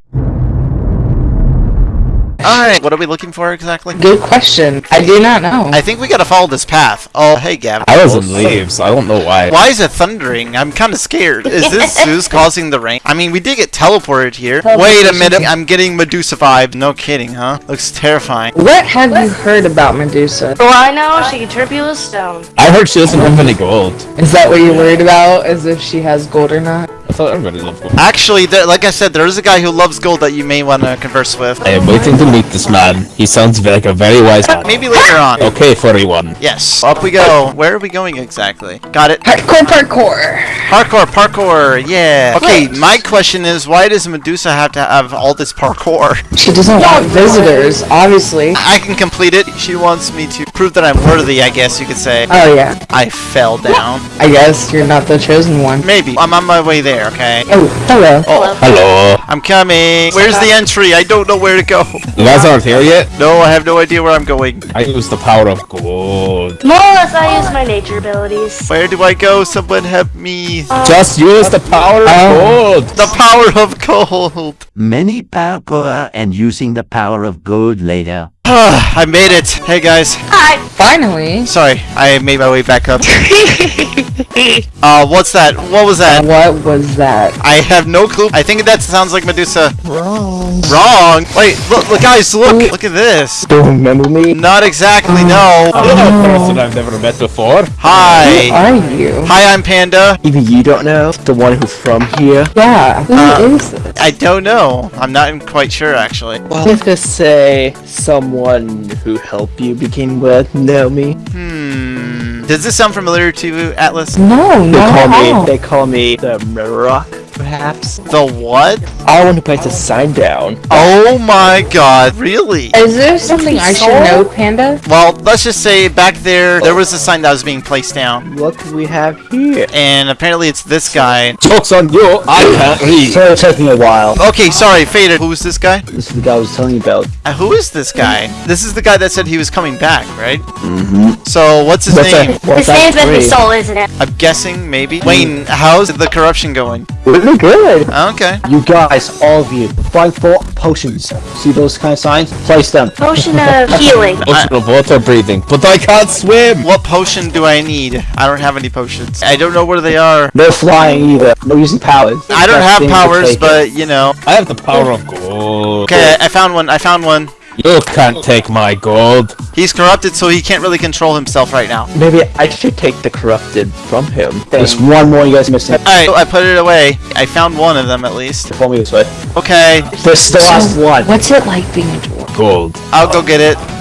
S2: Alright, what are we looking for exactly?
S7: Good question. I do not know.
S2: I think we gotta follow this path. Oh, hey, Gavin.
S6: I was in leaves. I don't know why.
S2: Why is it thundering? I'm kind of scared. Is this Zeus causing the rain? I mean, we did get teleported here. Wait a minute. I'm getting Medusa vibes. No kidding, huh? Looks terrifying.
S7: What have you heard about Medusa?
S3: Well, I know she can trip you with stone.
S6: I heard she doesn't have any gold.
S7: Is that what you're worried about? As if she has gold or not?
S6: I thought everybody loved gold.
S2: Actually, there, like I said, there is a guy who loves gold that you may want to converse with.
S6: I am waiting to meet this man. He sounds like a very wise man.
S2: Maybe later on.
S6: Okay, furry one.
S2: Yes. Up we go. Where are we going exactly? Got it.
S7: Hardcore parkour.
S2: Parkour, parkour. Yeah. Okay, my question is, why does Medusa have to have all this parkour?
S7: She doesn't want visitors, obviously.
S2: I can complete it. She wants me to prove that I'm worthy, I guess you could say.
S7: Oh yeah.
S2: I fell down.
S7: I guess you're not the chosen one.
S2: Maybe. I'm on my way there, okay?
S7: Oh, hello.
S2: Oh,
S6: Hello.
S2: I'm coming. Where's the entry? I don't know where to go.
S6: You guys aren't here yet?
S2: No, I have no idea where I'm going.
S6: I use the power of gold.
S3: More or less, I use my nature abilities.
S2: Where do I go? Someone help me.
S6: Um, Just use the power of um,
S7: Oh.
S6: gold.
S2: The power of gold.
S8: Many parkour and using the power of gold later.
S2: I made it. Hey guys.
S3: Hi.
S7: Finally.
S2: Sorry, I made my way back up. uh, what's that? What was that?
S7: What was that?
S2: I have no clue. I think that sounds like Medusa.
S7: Wrong.
S2: Wrong. Wait, look, look, guys, look, look at this.
S5: Don't remember me?
S2: Not exactly. No.
S6: Hello, person I've never met before. Hi.
S7: Who
S2: Hi.
S7: are you?
S2: Hi, I'm Panda.
S4: Even you don't know the one who's from here.
S7: Yeah. Who
S2: Uh,
S7: is this?
S2: I don't know. I'm not quite sure actually.
S5: Well, let's just say someone who helped you begin with know me.
S2: Hmm. Does this sound familiar to you, Atlas?
S7: No,
S5: They
S7: not
S5: call me they call me the Rock, perhaps.
S2: The what?
S5: I want to place a sign down.
S2: Oh my god, really?
S7: Is there something I should know, Panda?
S2: Well, let's just say back there, there was a sign that was being placed down.
S5: What do we have here.
S2: And apparently it's this guy.
S6: Joke's on you, I can't read.
S4: So it took me a while.
S2: Okay, sorry, Faded. Who's this guy?
S4: This is the guy I was telling you about.
S2: Uh, who is this guy? This is the guy that said he was coming back, right?
S4: Mm-hmm.
S2: So, what's his
S5: What's
S2: name?
S5: that? What's
S3: His name's
S5: that
S3: Bentley? Soul, isn't it?
S2: I'm guessing, maybe. Wayne, how's the corruption going?
S5: Really good.
S2: Oh, okay.
S4: You guys, all of you, find four potions. See those kind of signs? Place them.
S3: Potion of healing.
S6: Ocean of water breathing, but I can't swim.
S2: What potion do I need? I don't have any potions. I don't know where they are.
S4: No flying either. No using powers.
S2: I don't have powers, but you know.
S6: I have the power of gold.
S2: Okay, I found one. I found one.
S6: You can't take my gold.
S2: He's corrupted, so he can't really control himself right now.
S5: Maybe I should take the corrupted from him.
S4: There's one more you guys missing.
S2: Alright, I put it away. I found one of them at least.
S4: Follow me this way.
S2: Okay,
S4: This is the last one.
S7: What's it like being a dwarf?
S6: Gold.
S2: I'll go get it.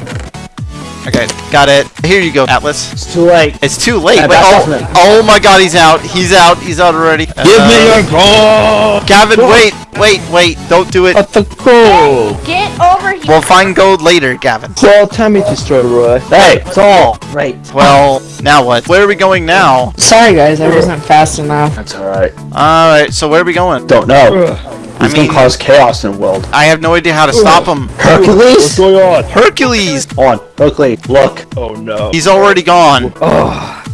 S2: Okay, got it. Here you go, Atlas.
S4: It's too late.
S2: It's too late. Wait, oh, oh my god, he's out. He's out. He's out already.
S6: Give me
S2: Uh,
S6: your gold.
S2: Gavin, wait, wait, wait. Don't do it.
S5: What the gold?
S3: Get over here.
S2: We'll find gold later, Gavin.
S5: Well, tell me to destroy Roy.
S4: Hey, it's all right.
S2: Well, now what? Where are we going now?
S7: Sorry, guys, I wasn't fast enough.
S4: That's alright.
S2: Alright, so where are we going?
S4: Don't know.
S2: I
S4: He's
S2: mean,
S4: gonna cause chaos in the world.
S2: I have no idea how to stop him.
S4: Hercules!
S5: What's going on?
S2: Hercules!
S4: On. Hercules, look.
S5: Oh no.
S2: He's already gone.
S5: Oh.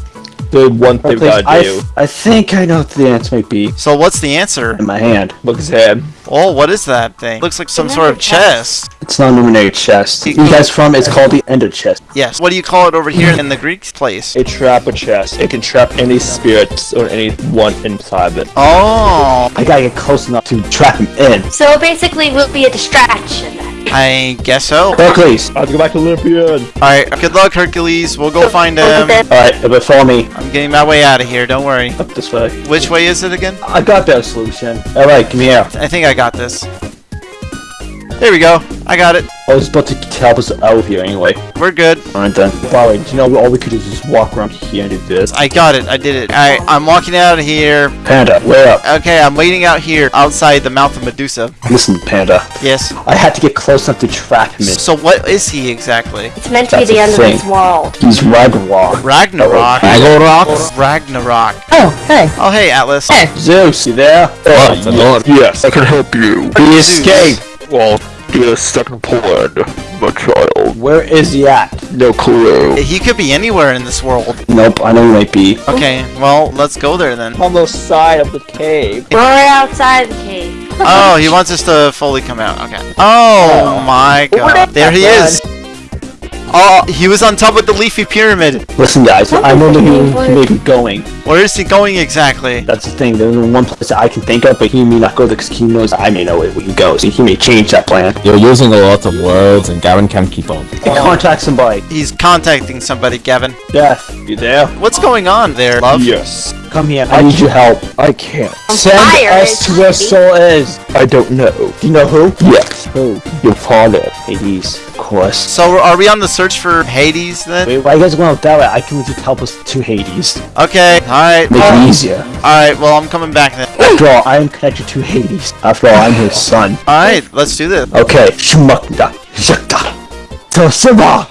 S5: The one thing we gotta
S4: I,
S5: do.
S4: I think I know what the answer might be.
S2: So what's the answer?
S4: In my hand.
S5: Look at his.
S2: Oh, what is that thing? Looks like some sort of chest.
S4: It's not an illuminated chest. You guys from? It's called the Ender chest.
S2: Yes. What do you call it over here in the Greek place?
S5: A trap a chest. It can trap any spirits or anyone inside of it.
S2: Oh,
S4: I gotta get close enough to trap him in.
S3: So basically, we'll be a distraction.
S2: I guess so.
S4: Hercules!
S5: I have to go back to Olympian.
S2: Alright, good luck, Hercules. We'll go find him.
S4: Alright, but follow me.
S2: I'm getting my way out of here, don't worry.
S4: Up this way.
S2: Which way is it again?
S4: I got that solution. Alright, come here.
S2: I think I got this. There we go. I got it.
S4: I was about to help us out here anyway.
S2: We're good.
S4: Alright then. By the way, do you know all we could do is just walk around here and do this?
S2: I got it. I did it. Alright, I'm walking out of here.
S4: Panda, where up?
S2: Okay, I'm waiting out here outside the mouth of Medusa.
S4: Listen, Panda.
S2: Yes.
S4: I had to get close enough to trap him.
S2: So what is he exactly?
S3: It's meant to
S4: That's
S3: be the end
S4: thing.
S3: of this world.
S4: He's Ragnarok.
S2: Ragnarok.
S6: Ragnarok.
S2: Ragnarok.
S7: Oh, hey.
S2: Oh, hey, Atlas.
S7: Hey.
S4: Zeus, you there?
S6: Oh, the Lord.
S8: Yes, I can help you.
S4: He escaped.
S8: Well, you're stuck in Poland, my child.
S4: Where is he at?
S8: No clue.
S2: He could be anywhere in this world.
S4: Nope, I know he might be.
S2: Okay, well, let's go there then.
S5: On the side of the cave.
S3: We're right outside the cave.
S2: Oh, he wants us to fully come out. Okay. Oh my god. There he is. Oh, he was on top of the leafy pyramid.
S4: Listen, guys, I know that he, he may be going.
S2: Where is he going exactly?
S4: That's the thing. There's only one place that I can think of, but he may not go there because he knows I may know where he goes. He may change that plan.
S6: You're using a lot of words, and Gavin can't keep up.
S4: And contact somebody.
S2: He's contacting somebody, Gavin.
S4: Death, you there?
S2: What's going on there, love?
S5: Yes.
S4: Come here. I need your help.
S5: I can't.
S4: Send
S3: fire,
S4: us to where
S3: is he?
S4: Soul is.
S5: I don't know.
S4: Do you know who?
S5: Yes.
S4: Who?
S5: Your father.
S4: Hades, of course.
S2: So are we on the search for Hades then?
S4: Wait, why you guys going that it? I can just help us to Hades.
S2: Okay, alright.
S4: Make it easier.
S2: Alright, well, I'm coming back then.
S4: After all, I am connected to Hades. After all, I'm his son.
S2: Alright, let's do this.
S4: Okay, Shmukda, Shakta, Tosima.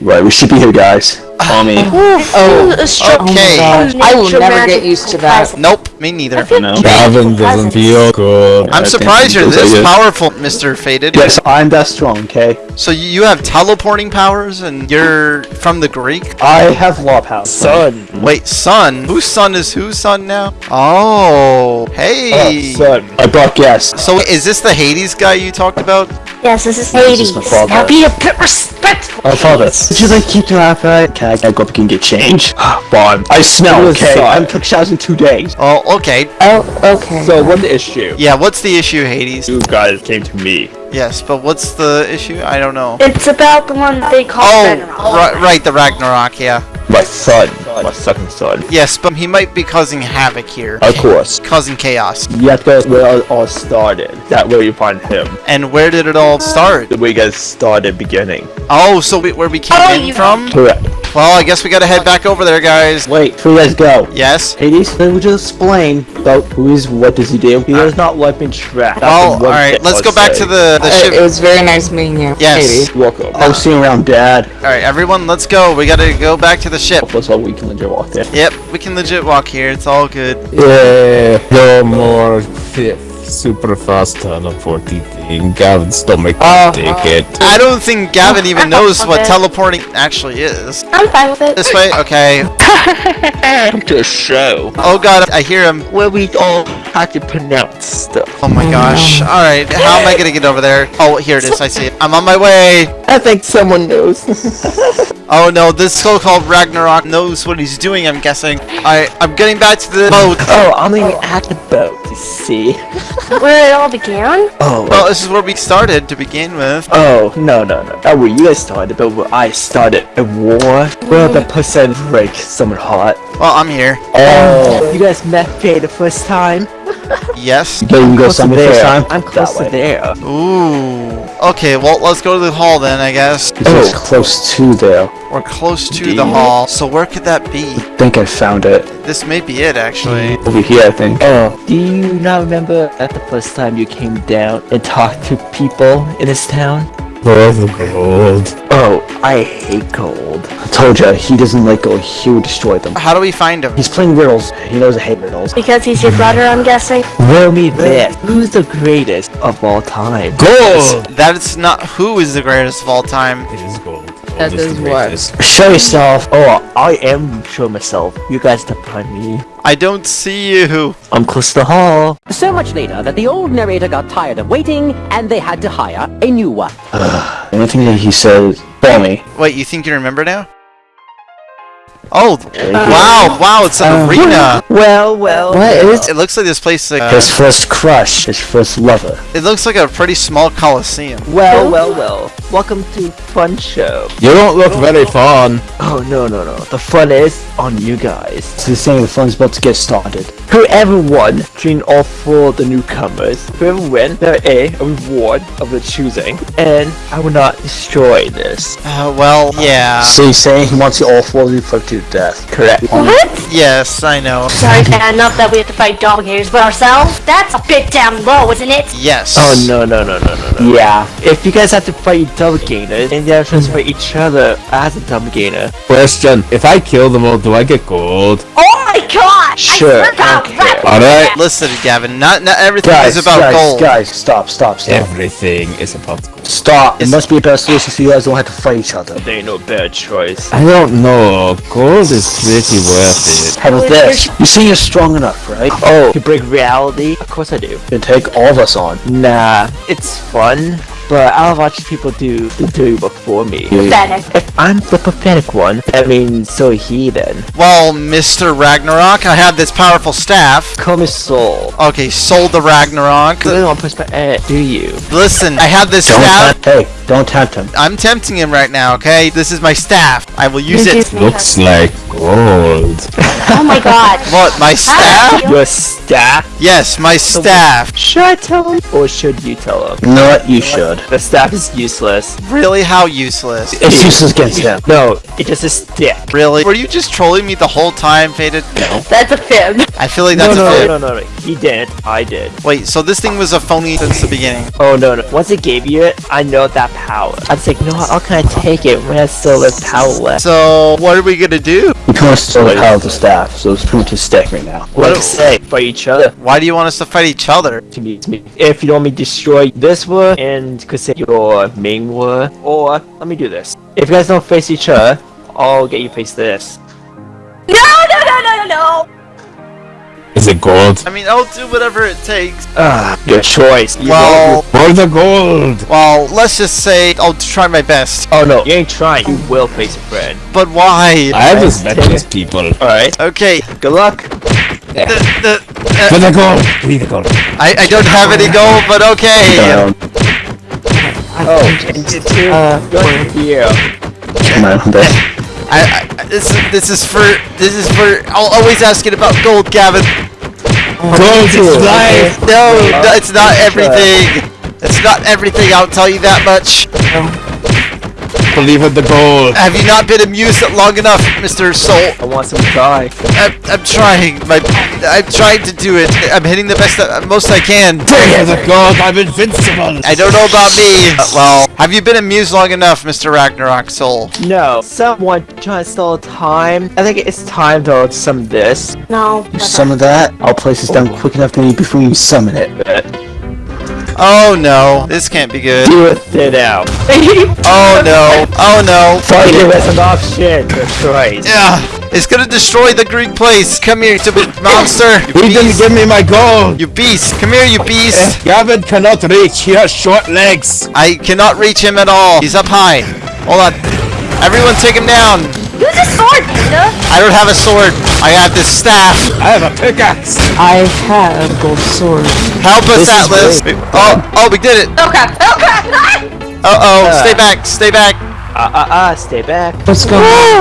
S4: Right, we should be here, guys. Follow me.
S7: Oh,
S3: A
S2: Okay.
S7: gosh. I will never get used to that.
S3: presence.
S2: Nope, me neither.
S4: No.
S6: Gavin doesn't feel good.
S2: I'm surprised you're this
S4: like
S2: powerful, Mr. Faded.
S4: Yes, I'm that strong, okay?
S2: So you you have teleporting powers and you're from the Greek?
S4: I have law power.
S5: Son.
S2: Wait, son? Whose son is whose son now? Oh, hey.
S5: Oh, son.
S4: I brought guests.
S2: So is this the Hades guy you talked about?
S3: Yes, this is
S4: This
S3: Hades.
S4: is my father.
S3: Now be a bit respectful.
S4: Oh, father. Would you like to keep the laugh right? Can I, can I go up and get change? Fine. I smell,
S5: It
S4: okay?
S5: fine.
S4: I haven't took showers in two days.
S2: Oh, okay.
S7: Oh, okay.
S5: So what's the issue?
S2: Yeah, what's the issue, Hades?
S5: You guys came to me.
S2: Yes, but what's the issue? I don't know.
S3: It's about the one they call
S2: Oh,
S3: Ragnarok.
S2: ri- right, the Ragnarok, yeah.
S5: My son. My second son.
S2: Yes, but he might be causing havoc here.
S5: Of course.
S2: Causing chaos.
S5: You have to where it all started. That way you find him.
S2: And where did it all start?
S5: The way you guys started beginning.
S2: Oh, so we, where we came
S3: Oh,
S2: in from?
S5: Correct.
S2: Well, I guess we gotta head back over there, guys.
S4: Wait, before you guys go.
S2: Yes?
S4: Hades, then would you explain about who is, what does he do?
S5: He does not let me track.
S2: Well, alright, let's go back to the, the
S7: Uh, it was very nice meeting you.
S2: Yes.
S7: Hades.
S5: Welcome.
S4: I'll see you around, Dad.
S2: Alright, everyone, let's go. We gotta go back to the ship.
S4: That's all we can legit walk there.
S2: Yep, we can legit walk here. It's all good.
S6: Yeah, no more fifth super fast teleporting thing. Gavin's stomach
S7: Oh,
S6: can't.
S2: I don't think Gavin even knows what teleporting actually is.
S3: I'm fine with it.
S2: This way? Okay.
S8: To show
S2: Oh god, I hear him.
S8: where we all had to pronounce stuff.
S2: Oh my gosh. Alright, how am I gonna get over there? Oh, here it is. I see it. I'm on my way.
S7: I think someone knows.
S2: Oh no, this so-called Ragnarok knows what he's doing, I'm guessing. I, I'm getting back to the boat.
S4: Oh, I'm even at the boat, you see.
S3: Where it all began?
S4: Oh,
S2: Well, this is where we started to begin with.
S4: Oh, no, no, no. Not where you guys started, but where I started a war. Where the percent break someone hot.
S2: Well, I'm here.
S4: Oh. You guys met Faye the first time?
S2: Yes.
S4: You can go
S5: Close to there.
S4: first time? I'm close to there.
S2: Ooh. Okay, well, let's go to the hall then, I guess.
S4: Oh, close to there.
S2: We're close to the hall. So where could that be?
S4: I think I found it.
S2: This may be it, actually.
S4: Over here, I think. Oh, do you not remember at the first time you came down and talked to people in this town?
S6: Oh, gold.
S4: Oh, I hate gold. I told you, he doesn't like gold. He would destroy them.
S2: How do we find him?
S4: He's playing riddles. He knows I hate riddles.
S3: Because he's your brother, I'm guessing.
S4: Riddle me this. Who's the greatest of all time?
S6: Gold!
S2: That's not who is the greatest of all time.
S6: It is gold.
S7: That
S6: Gold is
S7: is what?
S4: Show yourself. Oh, I am show myself. You guys have to find me.
S2: I don't see you.
S4: I'm close to the hall.
S9: So much later that the old narrator got tired of waiting and they had to hire a new one.
S4: The only thing that he says, call me.
S2: Wait, you think you remember now? Oh, wow, wow, it's an arena.
S4: Well, well.
S7: What is?
S2: It looks like this place, uh,
S4: His first crush, his first lover.
S2: it looks like a pretty small coliseum.
S4: Well, well, well. Welcome to Fun Show.
S6: You don't look very fun.
S4: Oh, no, no, no. The fun is on you guys. So you're saying the fun's about to get started. Whoever won between all four of the newcomers, whoever win, there a, a reward of the choosing. And I will not destroy this.
S2: Uh, well, yeah.
S4: So you're saying he wants you all four of you put to death? Correct.
S3: What?
S2: Yes, I know.
S3: Sorry, Dad, not that we have to fight doppelgangers by ourselves. That's a bit down low, isn't it?
S2: Yes.
S4: Oh no no no no no no. Yeah. If you guys have to fight doppelgangers and you have to fight each other as a doppelganger.
S6: Question, if I kill them all, do I get gold?
S3: Oh my god!
S4: Sure,
S3: I swear to God,
S4: okay.
S3: rap-
S6: Alright.
S2: Listen, Gavin, not, not everything
S4: Guys,
S2: is about
S4: guys,
S2: gold.
S4: guys, stop, stop, stop.
S6: Everything is about gold.
S4: Stop. It must be a better solution so you guys don't have to fight each other.
S5: There ain't no bad choice.
S6: I don't know. Gold is pretty worth it.
S4: How about this?
S3: you're-
S4: You see you're strong enough, right? Oh, you break reality? Of course I do. You take all of us on. Nah, it's fun, but I'll watch people do the do before me.
S3: Pathetic.
S4: If I'm the pathetic one, that means so he then.
S2: Well, Mr. Ragnarok, I have this powerful staff.
S4: Call me Soul.
S2: Okay, sold the Ragnarok.
S4: You really want to push my eh, do you?
S2: Listen, I have this
S4: Don't
S2: staff.
S4: hey, don't tempt him.
S2: I'm tempting him right now, okay? This is my staff. I will use it.
S3: Excuse.
S6: Looks like gold.
S3: Oh my god.
S2: What, my staff?
S4: Your staff?
S2: Yes, my staff.
S4: Should I tell him? Or should you tell him? No, what? You should. The staff is useless.
S2: Really? How useless?
S4: It's useless against him. No, it's just a stick.
S2: Really? Were you just trolling me the whole time, Faded? No.
S3: That's a fib.
S2: I feel like that's
S4: no,
S2: a fib.
S4: no, no, no. He did. I did.
S2: Wait, so this thing was a phony since the beginning.
S4: Oh, no, no. Once it gave you it, I know that power. I was like, no, how can I take it when I still have power left?
S2: So, what are we gonna do?
S4: You can still have power of the staff, so it's pretty much a stick right now. What
S2: do-
S4: to say? Fight each other.
S2: Why do you want us to fight each other?
S4: To me, to me. If you don't want me to destroy this war and could say your main war, or let me do this. If you guys don't face each other, I'll get you face this.
S3: No, no, no, no, no, no.
S6: Is it gold?
S2: I mean, I'll do whatever it takes.
S5: Ah, good choice. You
S2: Well,
S6: For the gold!
S2: well, let's just say I'll try my best.
S5: Oh no, you ain't trying. You will face a friend.
S2: But why?
S6: I have just met these people.
S5: Alright,
S2: Okay.
S5: good luck.
S2: The, the,
S6: For
S2: uh,
S6: the gold! We need the gold.
S2: I, I don't have any gold, but okay.
S5: Oh, and you too. Uh, good here.
S4: come on,
S2: I, I this is this is for this is for. I'll always ask it about gold, Gavin.
S6: Gold is life!
S2: No, no, it's not everything. It's not everything. I'll tell you that much.
S6: Believe in the gold.
S2: Have you not been amused long enough, Mr. Soul?
S5: I want some pie.
S2: I'm, I'm trying. My, I'm trying to do it. I'm hitting the best, uh, most I can.
S6: For the gold, I'm invincible!
S2: I don't know about me. Uh, well, have you been amused long enough, Mr. Ragnarok Soul?
S5: No, someone trying to stall time. I think it's time to summon this.
S3: No.
S4: you summon that, I'll place this down quick enough to you before you summon it.
S2: Oh no, this can't be good.
S5: Do it thin out.
S2: Oh no, oh no.
S5: Fight it as an option. That's right.
S2: Yeah, it's gonna destroy the Greek place. Come here, you stupid monster. You
S6: He didn't give me my gold!
S2: You beast. Come here, you beast.
S6: Eh, Gavin cannot reach, he has short legs!
S2: I cannot reach him at all. He's up high. Hold on. Everyone take him down.
S3: Use a sword, Panda.
S2: I don't have a sword. I have this staff.
S6: I have a pickaxe!
S7: I have a gold sword.
S2: Help us,
S5: This
S2: Atlas. Oh, oh, we did it.
S3: Okay. Okay.
S2: Uh-oh.
S5: Uh.
S2: Stay back. Stay back.
S5: Ah, ah, ah, stay back.
S7: Let's go.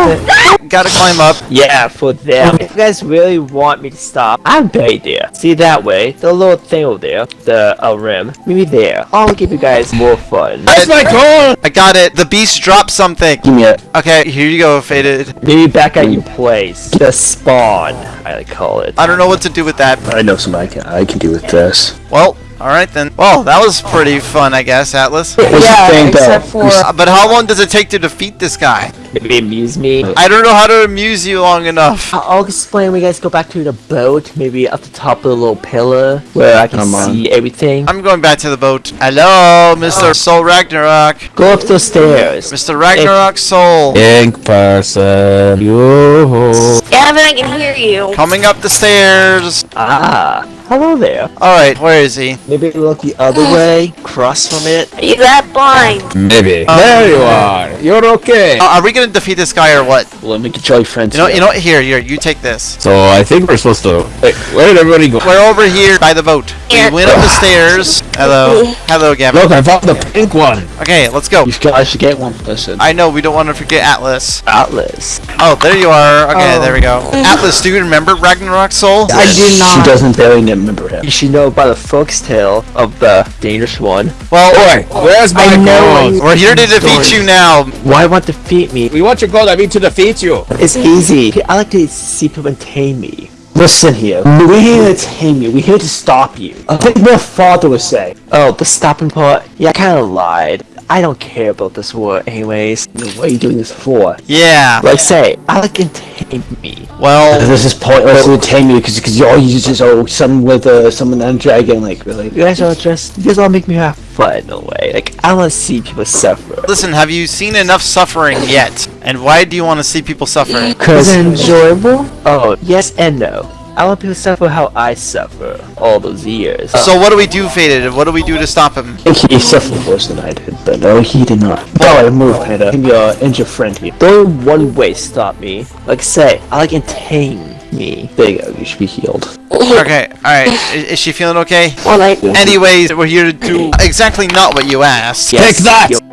S7: with
S2: Gotta climb up.
S5: Yeah, for them. If you guys really want me to stop, I'm right there. See that way? The little thing over there, the uh, rim. Maybe there. I'll give you guys more fun.
S6: That's my gold!
S2: I got it. The beast dropped something.
S4: Give me a.
S2: Okay, here you go, Faded.
S5: Maybe back at your place. The spawn, I call it.
S2: I don't know what to do with that.
S4: I know somebody I can, I can do with this.
S2: Well, alright then. Well, that was pretty fun, I guess, Atlas.
S7: Yeah,
S4: thing, though.
S7: except for
S2: Uh, But how long does it take to defeat this guy?
S5: Maybe amuse me.
S2: I don't know how to amuse you long enough.
S5: I- I'll explain when you guys go back to the boat, maybe up the top of the little pillar where I can
S4: Come on.
S5: see everything.
S2: I'm going back to the boat. Hello, Mr. Soul Ragnarok.
S5: Go up the stairs.
S2: Mr. Ragnarok Soul.
S6: Ink person, you.
S3: Gavin, I can hear you.
S2: Coming up the stairs.
S5: Ah, hello there.
S2: Alright, where is he?
S5: Maybe look the other way, cross from it.
S3: Are you that blind?
S6: Maybe. there you are. You're okay.
S2: Uh, are we gonna defeat this guy or what?
S4: Let me get your friends.
S2: You know, you know what? Here, here, you take this.
S6: So I think we're supposed to. Wait, where did everybody go?
S2: We're over here by the boat. We went up the stairs. Hello. Hello, Gavin.
S6: Look, I found the pink one.
S2: Okay, let's go.
S4: You guys should get one. Listen.
S2: I know, we don't want to forget Atlas.
S5: Atlas.
S2: Oh, there you are. Okay,
S7: Oh.
S2: there we go. Atlas, do you remember Ragnarok Soul?
S7: I do not.
S4: She
S7: doesn't
S4: doesn't very remember him.
S5: You should know by the foxtail of the dangerous one.
S2: Well,
S6: Boy, where's my
S7: I
S6: gold?
S2: we're here to defeat you now.
S5: Why want to defeat me?
S6: We want your gold, I mean to defeat you.
S5: It's easy. I like to see people tame me.
S4: Listen here. We're here to tame you. We're here to stop you. I think my father would say.
S5: Oh, the stopping part? Yeah, I kinda lied. I don't care about this war anyways.
S4: What are you doing this for?
S2: Yeah.
S5: Like say, I like to tame me.
S2: Well,
S4: This is pointless to tame you because because you all use just oh someone with uh, someone and a dragon like really.
S5: You guys are just, you guys all make me have fun in a way. Like, I wanna see people suffer.
S2: listen, have you seen enough suffering yet? And why do you want to see people suffer?
S5: Cause,
S7: Is enjoyable?
S5: oh, yes and no. I want people to suffer how I suffer all those years.
S2: So what do we do, Faded? What do we do to stop him?
S4: He suffered worse than I did, but no, he did not. Oh, I move, Panda. Give me your injured friend here.
S5: The only one way to stop me. Like say, I like to tame me.
S4: There you go. You should be healed.
S2: Okay, alright. Is, is she feeling okay?
S3: Alright.
S2: Anyways, we're here to do exactly not what you asked.
S5: Yes,
S6: Take that!
S5: yo-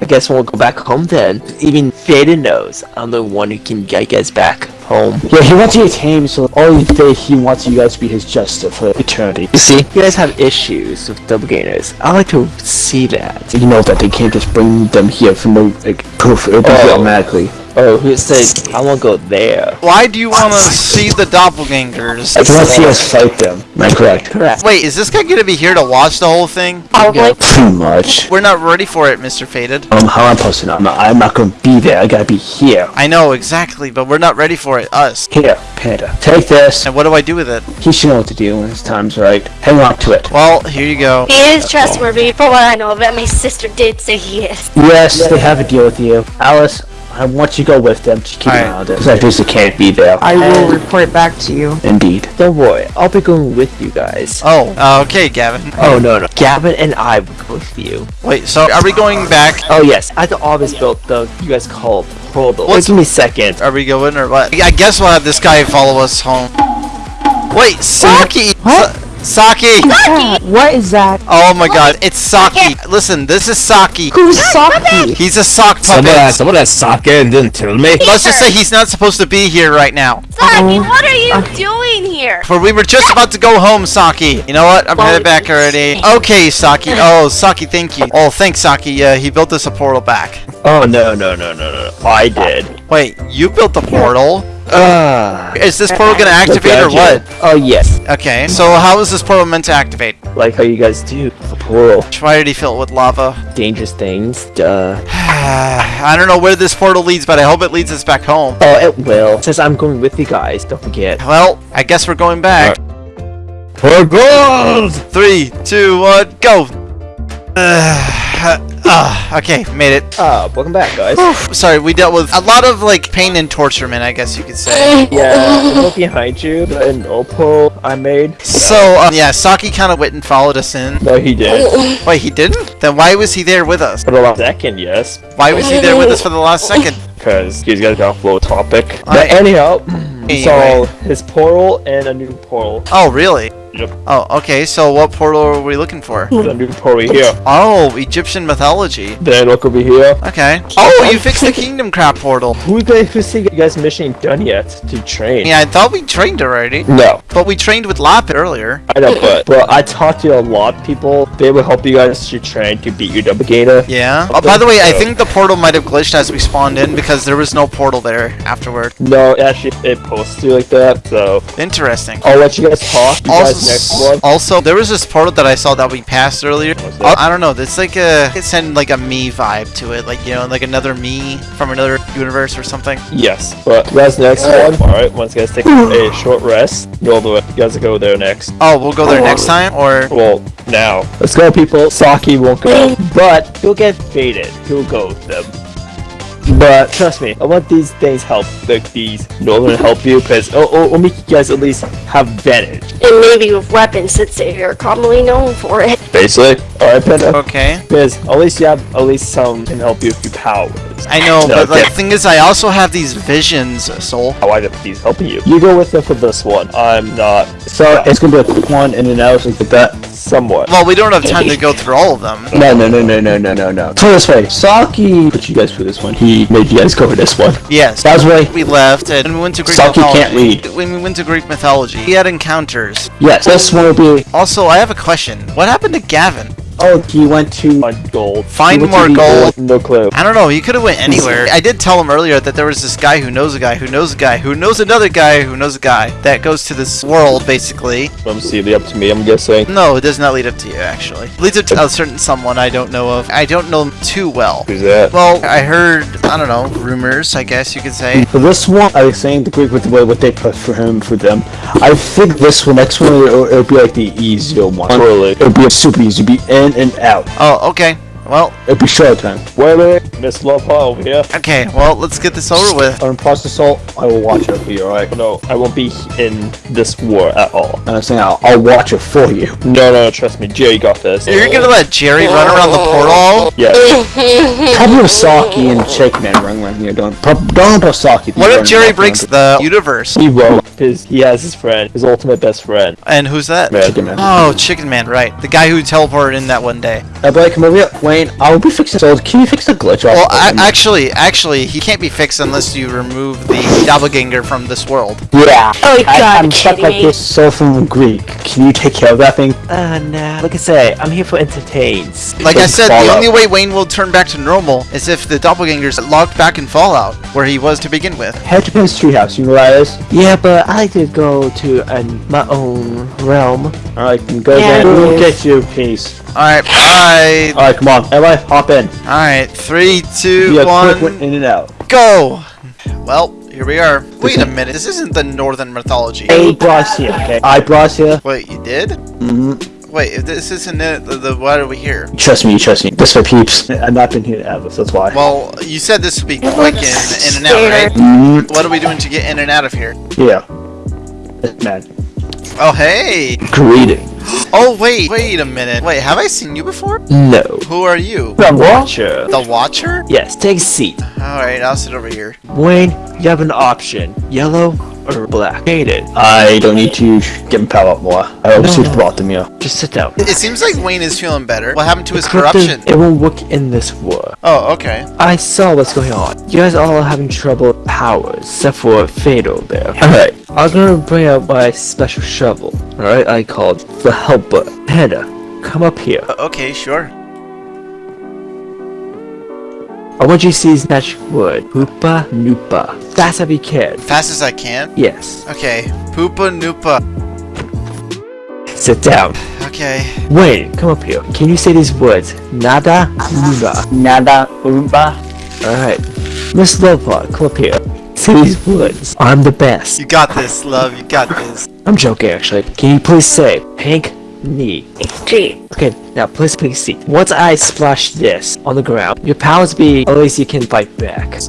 S5: I guess we'll go back home then. Even Faded knows I'm the one who can get you guys back home.
S4: Yeah, he wants you to tame, so all he did, he wants you guys to be his justice for eternity.
S5: You see, you guys have issues with doppelgangers. I like to see that.
S4: You know that they can't just bring them here for no like proof. It'll be
S5: Oh.
S4: automatically.
S5: Oh, who said I want to go there?
S2: Why do you want to see the doppelgangers?
S4: I you want to see us fight them, am I correct?
S5: Correct.
S2: Wait, is this guy gonna be here to watch the whole thing?
S3: probably.
S4: Pretty much.
S2: We're not ready for it, Mr. Faded.
S4: Um, how I'm posting, I'm not, I'm not gonna be there. I gotta be here.
S2: I know, exactly, but we're not ready for it, us.
S4: Here, Panda. Take this.
S2: And what do I do with it?
S4: He should know what to do when his time's right. Hang on to it.
S2: Well, here you go.
S3: He is trustworthy, for what I know of it. My sister did say he is.
S4: Yes, they have a deal with you. Alice, I want you to go with them to keep
S2: Alright.
S4: an eye on them. Because I basically can't be there.
S7: I will report back to you.
S4: Indeed.
S5: Don't worry, I'll be going with you guys.
S2: Oh, uh, okay, Gavin.
S5: Oh no no, Gavin and I will go with you.
S2: Wait, so are we going back?
S5: Oh yes, I had always built the you guys call it portal. Wait, give me a second.
S2: Are we going or what? I guess we'll have this guy follow us home. Wait, Saki!
S7: What?
S2: Sa- Saki!
S7: What is that?
S2: Oh my god, it's Saki! Listen, this is Saki.
S7: Who's Saki?
S2: He's a sock
S6: Someone had,
S2: puppet.
S6: someone had sake and didn't tell me.
S2: Let's just say he's not supposed to be here right now.
S3: Saki, what are you doing here?
S2: For we were just about to go home, Saki. You know what? I'm
S3: Well,
S2: headed back already. Okay, Saki. Oh, Saki, thank you. Oh, thanks, Saki. Uh, he built us a portal back.
S5: Oh no no no no no, I did.
S2: Wait, you built the portal?
S5: Ah.
S2: Is this portal gonna activate or what?
S5: Oh yes,
S2: Okay, so how is this portal meant to activate?
S5: like how you guys do the portal,
S2: Why did he fill it with lava?
S5: dangerous things. Duh.
S2: I don't know where this portal leads, but I hope it leads us back home.
S5: Oh, it will. Since I'm going with you guys, don't forget.
S2: Well, I guess we're going back.
S6: For gold!
S2: Three, two, one, go! Uh, okay, made it.
S5: Ah, welcome back, guys.
S2: Sorry, we dealt with a lot of like pain and torturement, I guess you could say.
S5: yeah, look behind you. The Oppo I made.
S2: So, um, yeah, Saki kind of went and followed us in.
S5: No, he did.
S2: Wait, he didn't? Then why was he there with us?
S5: For the last second, yes.
S2: Why was he there with us for the last second?
S5: Because he's got a flow topic.
S2: Alright.
S5: But anyhow, we saw his portal and a new portal.
S2: Oh, really?
S5: Yep.
S2: Oh, okay, so what portal are we looking for?
S5: The new portal here.
S2: Oh, Egyptian mythology.
S5: Then look over here.
S2: Okay. Oh, you fixed the Kingdom crap portal.
S5: Who guys who see you guys mission done yet to train?
S2: Yeah, I thought we trained already.
S5: No,
S2: But we trained with Lapid earlier.
S5: I know, but but I talked to a lot of people. They will help you guys to train to beat your doppelganger.
S2: Yeah. Oh, by the way, I think the portal might have glitched as we spawned in because there was no portal there afterward.
S5: No, actually, it posted like that. So
S2: Interesting.
S5: I'll let you guys talk. You guys next
S2: Also,
S5: one.
S2: also, there was this portal that I saw that we passed earlier.
S5: What's
S2: I. I don't know. It's like a it sent like a me vibe to it, like you know, like another me from another universe or something.
S5: Yes, but you guys next one. All right, once you guys take a short rest, go the way. You guys go there next.
S2: Oh, we'll go there next time, or
S5: Well, now. Let's go, people. Saki won't go, but he'll get faded. He'll go with them. But trust me, I want these things help, like these Northern help you, because oh, oh, it'll, it'll it'll make you guys at least have advantage.
S3: And maybe with weapons since they're commonly known for it.
S5: Basically. Alright, Panda.
S2: okay.
S5: Because at least you have at least some can help you if you powers.
S2: I know, but
S5: Okay.
S2: like, the thing is, I also have these visions, Soul.
S5: How I got these helping you. You go with them for this one. I'm not
S4: So it's gonna be a quick one in and out like that.
S5: somewhat.
S2: Well, we don't have time to go through all of them.
S4: No, no, no, no, no, no, no, no. It this way, Saki put you guys through this one. He made you guys cover this one.
S2: Yes.
S4: That's why.
S2: We left and we went to Greek
S4: Saki
S2: mythology.
S4: can't read.
S2: When we went to Greek mythology, he had encounters.
S4: Yes, this one will be.
S2: Also, I have a question. What happened to Gavin?
S4: Oh, he went to.
S5: On gold.
S2: Find
S4: He went
S2: more
S4: the
S2: gold.
S5: No clue.
S2: I don't know. He could have went anywhere. I did tell him earlier that there was this guy who knows a guy who knows a guy who knows another guy who knows a guy that goes to this world basically.
S5: Let see, up to me, I'm guessing.
S2: No, it does not lead up to you actually. It leads up to a certain someone I don't know of. I don't know him too well.
S5: Who's that?
S2: Well, I heard I don't know rumors. I guess you could say.
S4: For this one, I was saying the Greek with the way what they put for him for them. I think this one, next one, it'll, it'll be like the easier one.
S5: Really?
S4: It'll be a super easy. It'll be in and out.
S2: Oh, okay. Well,
S4: It'll be short time.
S5: Wait, wait, Miss Love over here.
S2: okay. Well, let's get this over with.
S4: On process assault, I will watch over you, alright?
S5: No, I won't be in this war at all.
S4: And I'm saying I'll, I'll watch it for you.
S5: No, no, trust me, Jerry got this.
S2: You're gonna let Jerry run around the portal?
S5: Yeah.
S4: Probably with Saki and Shake Man run around here. Don't, prob- don't put Saki.
S2: What if Jerry breaks the universe?
S5: He won't, because he has his friend, his ultimate best friend.
S2: And who's that?
S4: Chicken Man.
S2: Oh, Chicken Man, right. The guy who teleported in that one day.
S4: Uh, I'll like, come over here. Wayne, I'll be fixing So, can you fix the glitch off?
S2: Well,
S4: of
S2: a- actually, actually, he can't be fixed unless you remove the doppelganger from this world.
S4: yeah.
S3: Oh, you
S4: I,
S3: gotta
S4: I'm stuck like this so from Greek. Can you take care of that thing?
S5: Uh, nah. Like I say, I'm here for entertains.
S2: Like I
S4: Like
S2: said, the only way Wayne will turn back to normal is if the doppelganger's locked back in Fallout, where he was to begin with.
S4: Head to Penn's treehouse. You know where that is?
S5: Yeah, but I like to go to an, my own realm.
S4: Alright, then go
S3: Yeah,
S4: there. We'll get you. Peace.
S2: Alright, bye.
S4: Alright, come on. Everybody, hop in.
S2: Alright, three, two,
S4: Be a
S2: one,
S4: quick in and out.
S2: go! Well, here we are. Wait a minute, this isn't the Northern mythology.
S4: I brought us here, okay? I brought us.
S2: Wait, you did?
S4: Mm-hmm.
S2: Wait, if this isn't it, the, the why are we here?
S4: Trust me, trust me. This for peeps. I've not been here ever, so that's why.
S2: Well, you said this would be quick in, in and out, right?
S4: Mm,
S2: What are we doing to get in and out of here?
S4: yeah. Man.
S2: Oh, hey!
S4: Greeting.
S2: Oh, wait, wait a minute. Wait, have I seen you before?
S4: No.
S2: Who are you?
S5: The Watcher.
S2: The Watcher?
S5: Yes, take a seat.
S2: Alright, I'll sit over here.
S5: Wayne, you have an option. Yellow or black. Faded.
S4: I don't need to give him power up more. I always
S5: No,
S4: no,
S5: no.
S4: brought them here.
S5: Just sit down.
S2: It seems like Wayne is feeling better. What happened to his corruption?
S5: It won't work in this war.
S2: Oh, okay.
S5: I saw what's going on. You guys all are having trouble with powers, except for Faded there. Alright, I was gonna bring out my special shovel. Alright, I called the Helper. Panda, come up here.
S2: Uh, Okay, sure.
S5: I want you to see this magic word. Hoopa Noopa. Fast as you can.
S2: Fast as I can.
S5: Yes.
S2: Okay. Poopa Noopa.
S5: Sit down.
S2: Okay.
S5: Wait, come up here. Can you say these words? Nada Luna.
S4: Nada Urumba.
S5: Alright. Miss Lovepod, come up here. Say these words. I'm the best.
S2: You got this, love. You got this.
S5: I'm joking actually. Can you please say pink knee?
S3: Gee.
S5: Okay, now please please see. Once I splash this on the ground, your powers be at least you can fight back.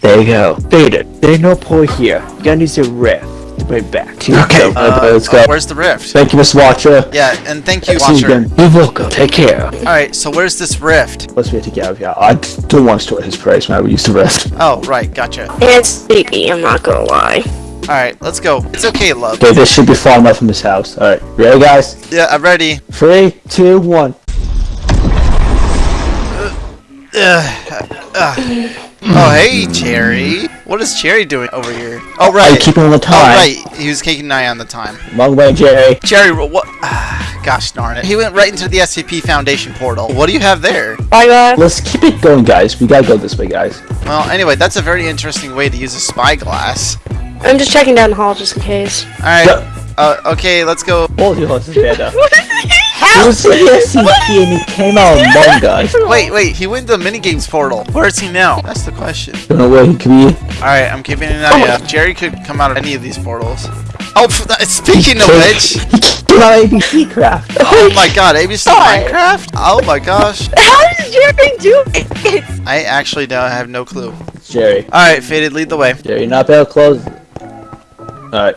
S5: There you go. Faded. There's no pull here. You gotta use your rift to bring it back.
S4: Okay,
S2: Uh,
S4: let's go.
S2: Where's the rift?
S4: Thank you, Miss Watcher.
S2: Yeah, and thank you,
S4: See you
S2: Watcher.
S5: You're welcome. Take care.
S2: Alright, so where's this rift?
S4: Let's get to get out of here. I don't want to store his praise, man. We used to rest.
S2: Oh, right, gotcha.
S3: It's sleepy, I'm not gonna lie.
S2: Alright, let's go. It's okay, love.
S4: Okay, this should be far enough from his house. Alright, ready, guys?
S2: Yeah, I'm ready.
S4: Three, two, one. Uh, uh, uh.
S2: Oh, hey, Cherry. What is Cherry doing over here? Oh,
S4: Are you keeping on the
S2: Oh,
S4: time?
S2: right. He was keeping an eye on the time.
S4: Long way, Jerry.
S2: Cherry, what? Ah, gosh darn it. He went right into the SCP Foundation portal. What do you have there?
S3: Bye, guys.
S4: Let's keep it going, guys. We gotta go this way, guys.
S2: Well, anyway, that's a very interesting way to use a spyglass.
S3: I'm just checking down the hall just in case.
S2: Alright. Uh, okay, let's go.
S4: Hold your horses, Panda.
S3: How?
S4: It was the and he came out among us.
S2: Wait, wait, he went to the minigames portal. Where is he now? That's the question.
S4: Don't know where he could be.
S2: Alright, I'm keeping an eye out. Jerry could come out of any of these portals. Oh, pff, that- speaking of which,
S4: He came out of ABC Craft.
S2: oh my god, ABC
S3: God.
S2: Minecraft? Oh my gosh.
S3: How does Jerry do it?
S2: I actually don't have no clue.
S4: Jerry.
S2: Alright, Faded, lead the way.
S4: Jerry, not bad. Close. Alright.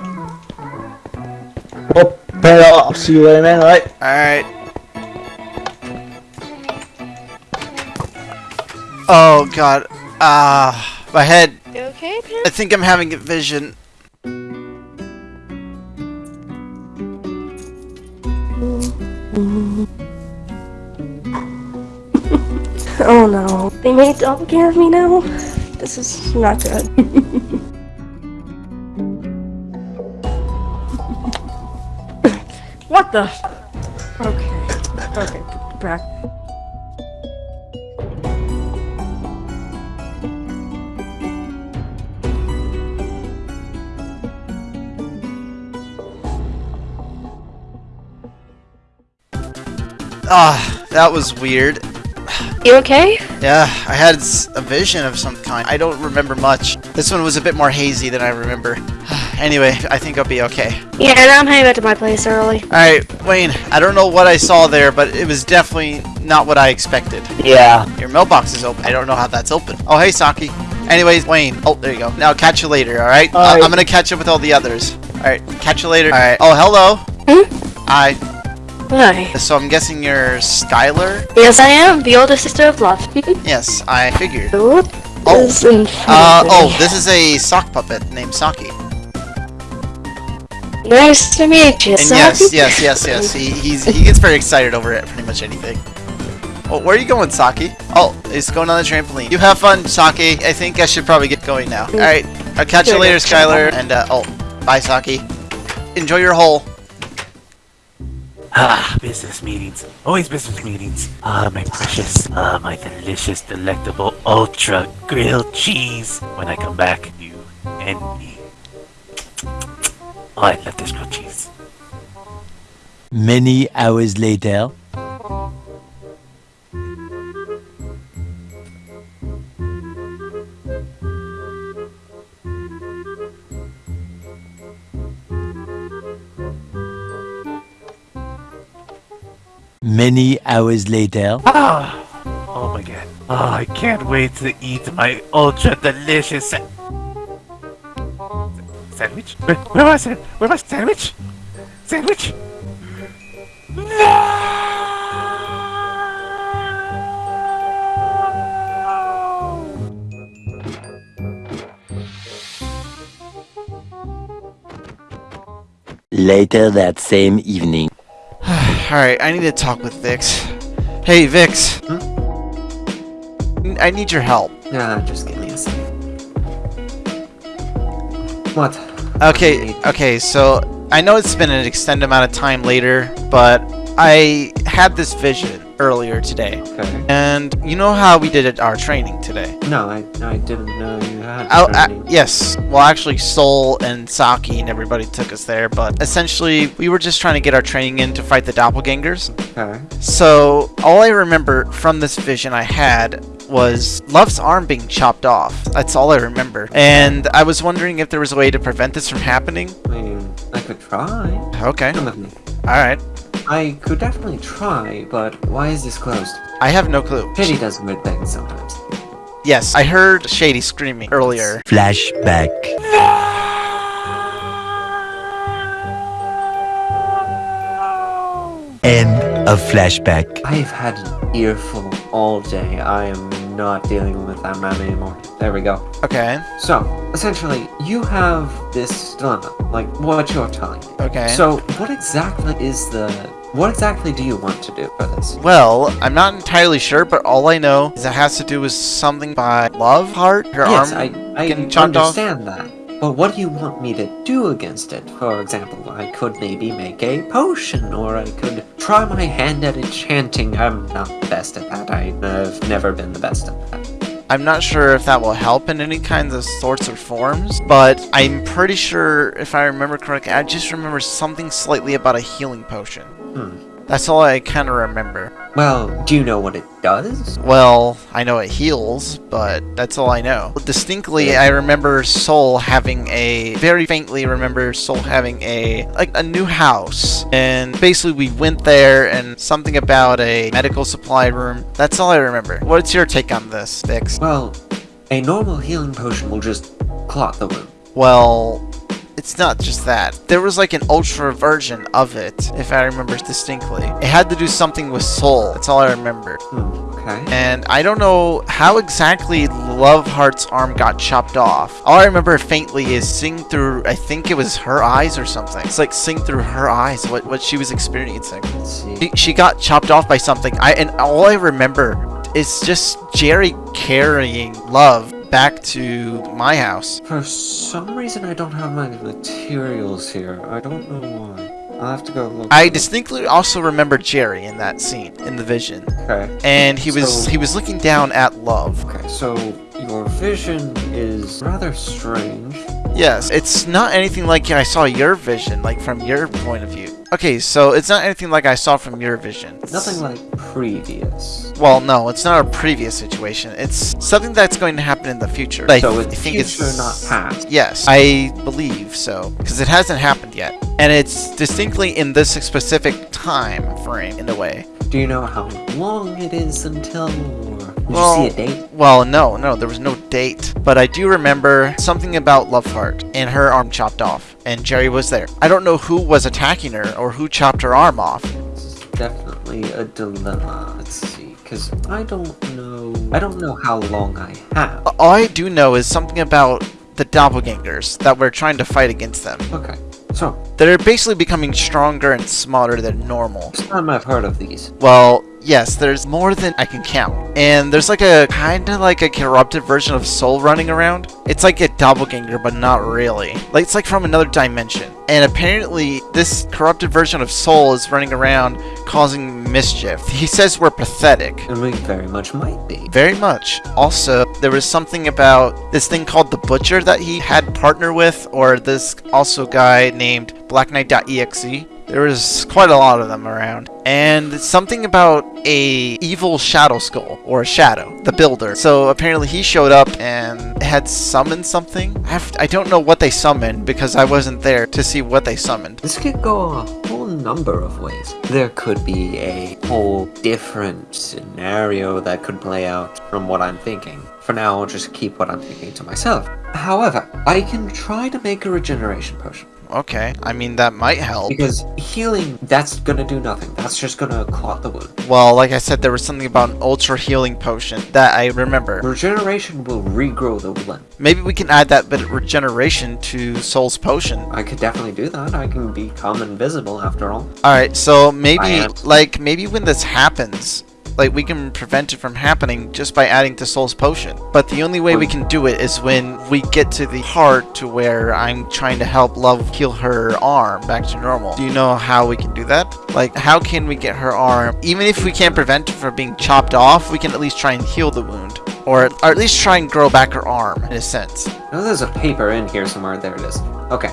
S4: Well, Panda, I'll see you later, man. Alright.
S2: Alright. Oh god. Ah, my head.
S3: You okay,
S2: I think I'm having a vision.
S3: Oh no. They made double doppelganger of me now? This is not good. what the? Okay. Okay. Back.
S2: Ah, that was weird.
S3: You okay?
S2: Yeah, I had a vision of some kind. I don't remember much. This one was a bit more hazy than I remember. anyway, I think I'll be okay.
S3: Yeah, and I'm heading back to my place early.
S2: Alright, Wayne, I don't know what I saw there, but it was definitely not what I expected.
S4: Yeah.
S2: Your mailbox is open. I don't know how that's open. Oh, hey, Saki. Anyways, Wayne. Oh, there you go. Now, catch you later, alright? Uh,
S4: Alright.
S2: I'm gonna catch up with all the others. Alright, catch you later. Alright. Oh, hello.
S3: Hmm?
S2: Hi.
S3: Hi.
S2: So I'm guessing you're Skylar?
S3: Yes, I am, the older sister of love.
S2: Yes, I figured.
S3: What
S2: Oh. Uh, oh, this is a sock puppet named Saki.
S3: Nice to meet you,
S2: And
S3: Saki.
S2: yes, yes, yes, yes. He he's he gets very excited over it, pretty much anything. Oh, where are you going, Saki? Oh, he's going on the trampoline. You have fun, Saki. I think I should probably get going now. All right, I'll catch you later,
S3: sure.
S2: Skylar. And uh, oh, bye, Saki. Enjoy your hole.
S10: Ah, business meetings. Always business meetings. Ah, my precious, ah, my delicious, delectable, ultra grilled cheese. When I come back, you and me. I love this grilled cheese.
S11: Many hours later. Many hours later.
S10: Ah! Oh my god. Oh, I can't wait to eat my ultra delicious sandwich. Where, where was it? Where was sandwich? Sandwich?
S11: Later that same evening.
S2: Alright, I need to talk with Vix. Hey, Vix. Hmm? I need your help.
S12: Nah, just give me a second. What?
S2: Okay, okay, so I know it's been an extended amount of time later, but I had this vision earlier today.
S12: Okay.
S2: And you know how we did it our training today?
S12: No, I, I didn't know you had
S2: Oh, uh,
S12: training.
S2: yes. Well, actually, Soul and Saki and everybody took us there, but essentially, we were just trying to get our training in to fight the doppelgangers.
S12: Okay.
S2: So, all I remember from this vision I had was Love's arm being chopped off. That's all I remember. And I was wondering if there was a way to prevent this from happening.
S12: I mean, I could try.
S2: Okay.
S12: Come with me.
S2: Alright.
S12: I could definitely try, but why is this closed?
S2: I have no clue.
S12: Pity does weird things sometimes.
S2: Yes, I heard Shady screaming earlier.
S11: Flashback. End of flashback.
S12: I've had an earful all day. I am not dealing with that man anymore. There we go.
S2: Okay.
S12: So, essentially, you have this dilemma, like what you're telling me.
S2: Okay.
S12: So, what exactly is the... What exactly do you want to do for this?
S2: Well, I'm not entirely sure, but all I know is it has to do with something by Love Heart. Her
S12: yes,
S2: arm
S12: I, I
S2: getting chopped off.
S12: understand that. But what do you want me to do against it? For example, I could maybe make a potion, or I could try my hand at enchanting. I'm not the best at that. I've never been the best at that.
S2: I'm not sure if that will help in any kinds of sorts or forms, but I'm pretty sure, if I remember correctly, I just remember something slightly about a healing potion.
S12: Hmm.
S2: That's all I kind of remember.
S12: Well, do you know what it does?
S2: Well, I know it heals, but that's all I know. Distinctly, I remember Soul having a very faintly remember Soul having a like a new house, and basically we went there and something about a medical supply room. That's all I remember. What's your take on this, Vix?
S12: Well, a normal healing potion will just clot the wound.
S2: Well, it's not just that. There was like an ultra version of it, if I remember distinctly. It had to do something with soul. That's all I remember.
S12: Hmm, okay.
S2: And I don't know how exactly Love Heart's arm got chopped off. All I remember faintly is seeing through, I think it was her eyes or something. It's like seeing through her eyes what, what she was experiencing. She, she got chopped off by something. I And all I remember is just Jerry carrying Love back to my house.
S12: For some reason, I don't have my materials here. I don't know why. I'll have to go look.
S2: I distinctly also remember Jerry in that scene, in the vision.
S12: Okay.
S2: And he was
S12: So-
S2: he was looking down at Love.
S12: Okay, so your vision is rather strange.
S2: Yes, it's not anything like I saw your vision, like from your point of view. Okay, so it's not anything like I saw from your vision.
S12: Nothing like previous.
S2: Well, no, it's not a previous situation. It's something that's going to happen in the future. I,
S12: So
S2: I
S12: it's
S2: think
S12: future,
S2: it's
S12: not past.
S2: Yes, I believe so, because it hasn't happened yet, and it's distinctly in this specific time frame in a way.
S12: Do you know how long it is until? Did
S2: Well,
S12: you see a date?
S2: Well, no, no, there was no date. But I do remember something about Loveheart and her arm chopped off, and Jerry was there. I don't know who was attacking her or who chopped her arm off.
S12: This is definitely a dilemma. Let's see, because I don't know. I don't know how long I have.
S2: All I do know is something about the doppelgangers that we're trying to fight against them.
S12: Okay, so
S2: They're basically becoming stronger and smarter than normal.
S12: first time I've heard of these.
S2: Well, yes, there's more than I can count. And there's like a kind of like a corrupted version of Soul running around. It's like a doppelganger, but not really. Like it's like from another dimension. And apparently, this corrupted version of Soul is running around causing mischief. He says we're pathetic.
S12: And we very much might be.
S2: Very much. Also, there was something about this thing called the Butcher that he had partner with, or this also guy named Black Knight.exe. There was quite a lot of them around. And something about a evil shadow skull, or a shadow, the builder. So apparently he showed up and had summoned something. I, have, I don't know what they summoned because I wasn't there to see what they summoned.
S12: This could go a whole number of ways. There could be a whole different scenario that could play out from what I'm thinking. For now, I'll just keep what I'm thinking to myself. However, I can try to make a regeneration potion.
S2: Okay, I mean that might help.
S12: Because healing, that's gonna do nothing. That's just gonna clot the wound.
S2: Well, like I said, there was something about an ultra healing potion that I remember.
S12: Regeneration will regrow the wound.
S2: Maybe we can add that bit of regeneration to Soul's potion.
S12: I could definitely do that. I can become invisible after all.
S2: Alright, so maybe, like, maybe when this happens, like, we can prevent it from happening just by adding to Soul's potion. But the only way we can do it is when we get to the part to where I'm trying to help Love heal her arm back to normal. Do you know how we can do that? Like, how can we get her arm, even if we can't prevent it from being chopped off, we can at least try and heal the wound. Or, or at least try and grow back her arm, in a sense.
S12: Now there's a paper in here somewhere. There it is. Okay.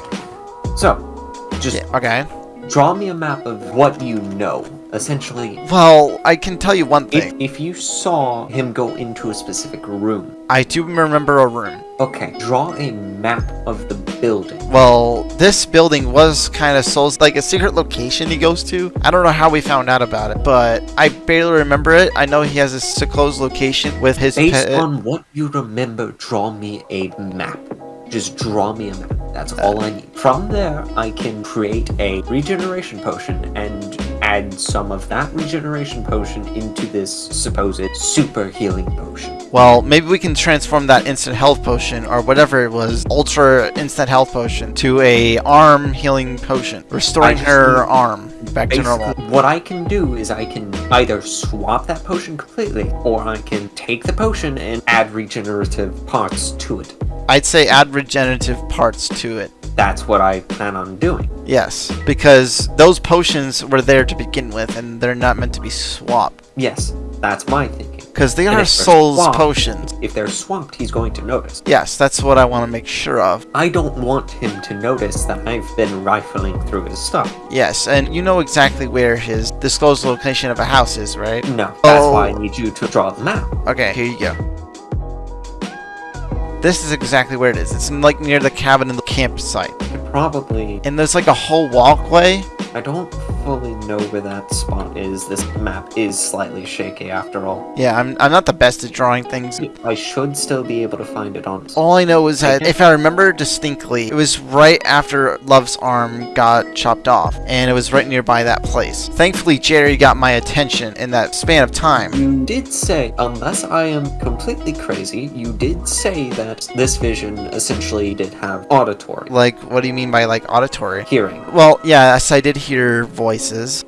S12: So, just
S2: Okay.
S12: draw me a map of what you know. Essentially,
S2: Well, I can tell you one thing.
S12: if you saw him go into a specific room,
S2: I do remember a room.
S12: okay, draw a map of the building.
S2: Well, this building was kind of Soul's like a secret location he goes to. I don't know how we found out about it, but I barely remember it. I know he has a seclosed location with his
S12: Based
S2: pet.
S12: on what you remember, draw me a map. Just draw me a map. That's all I need. From there, I can create a regeneration potion and add some of that regeneration potion into this supposed super healing potion.
S2: Well, maybe we can transform that instant health potion or whatever it was, ultra instant health potion, to a arm healing potion, restoring her arm back to normal.
S12: What I can do is I can either swap that potion completely, or I can take the potion and add regenerative parts to it.
S2: I'd say add regenerative parts to it.
S12: That's what I plan on doing.
S2: Yes, because those potions were there to begin with, and they're not meant to be swapped.
S12: Yes, that's my thinking.
S2: Because they
S12: And
S2: are Soul's
S12: swapped-
S2: potions.
S12: If they're swapped, he's going to notice.
S2: Yes, that's what I want to make sure of.
S12: I don't want him to notice that I've been rifling through his stuff.
S2: Yes, and you know exactly where his disclosed location of a house is, right?
S12: No, that's
S2: Oh.
S12: why I oh. need you to draw the map.
S2: Okay, here you go. This is exactly where it is. It's in, like near the cabin in the campsite.
S12: Probably,
S2: And there's like a whole walkway.
S12: I don't fully know where that spot is. This map is slightly shaky after all.
S2: Yeah, I'm, I'm not the best at drawing things.
S12: I should still be able to find it on.
S2: All I know is that if I remember distinctly, it was right after Love's arm got chopped off, and it was right nearby that place. Thankfully, Jerry got my attention in that span of time.
S12: You did say, unless I am completely crazy, you did say that this vision essentially did have auditory
S2: Like, what do you mean by like auditory?
S12: hearing.
S2: Well, yeah, yes, I did hear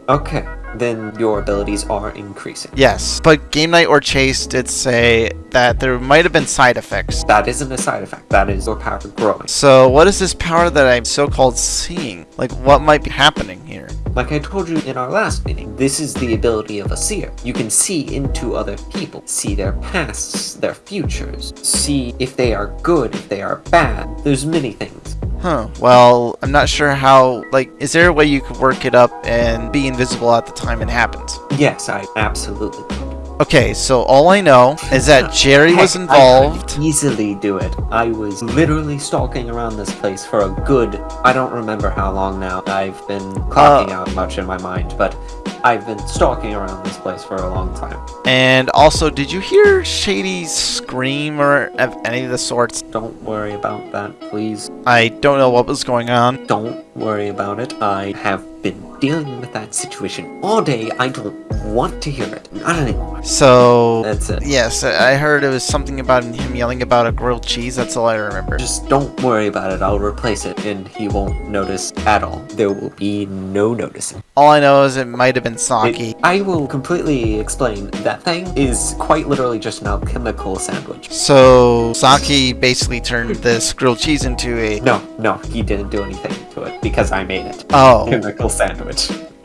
S12: Okay, then your abilities are increasing.
S2: Yes, but Game Night or Chase did say that there might have been side effects.
S12: That isn't a side effect. That is your power growing.
S2: So, what is this power that I'm so-called seeing? Like, what might be happening here?
S12: Like I told you in our last meeting, this is the ability of a seer. You can see into other people, see their pasts, their futures, see if they are good, if they are bad. There's many things.
S2: Huh. Well, I'm not sure how, like, is there a way you could work it up and be invisible at the time it happens?
S12: Yes, I absolutely.
S2: Okay, so all I know is that Jerry was
S12: Heck, I could
S2: involved.
S12: easily do it. I was literally stalking around this place for a good, I don't remember how long now. I've been clocking
S2: Uh,
S12: out much in my mind, but I've been stalking around this place for a long time.
S2: And also, did you hear Shady scream or of any of the sorts?
S12: Don't worry about that, please.
S2: I don't know what was going on.
S12: Don't worry about it. I have been dealing with that situation all day. I don't want to hear it. Not anymore.
S2: So,
S12: That's it.
S2: yes, I heard it was something about him yelling about a grilled cheese. That's all I remember.
S12: Just don't worry about it. I'll replace it and he won't notice at all. There will be no noticing.
S2: All I know is it might have been Saki.
S12: I will completely explain. That thing is quite literally just an alchemical sandwich.
S2: So, Saki basically turned this grilled cheese into a.
S12: No, no, he didn't do anything to it because I made it.
S2: Oh.
S12: Chemical sandwich.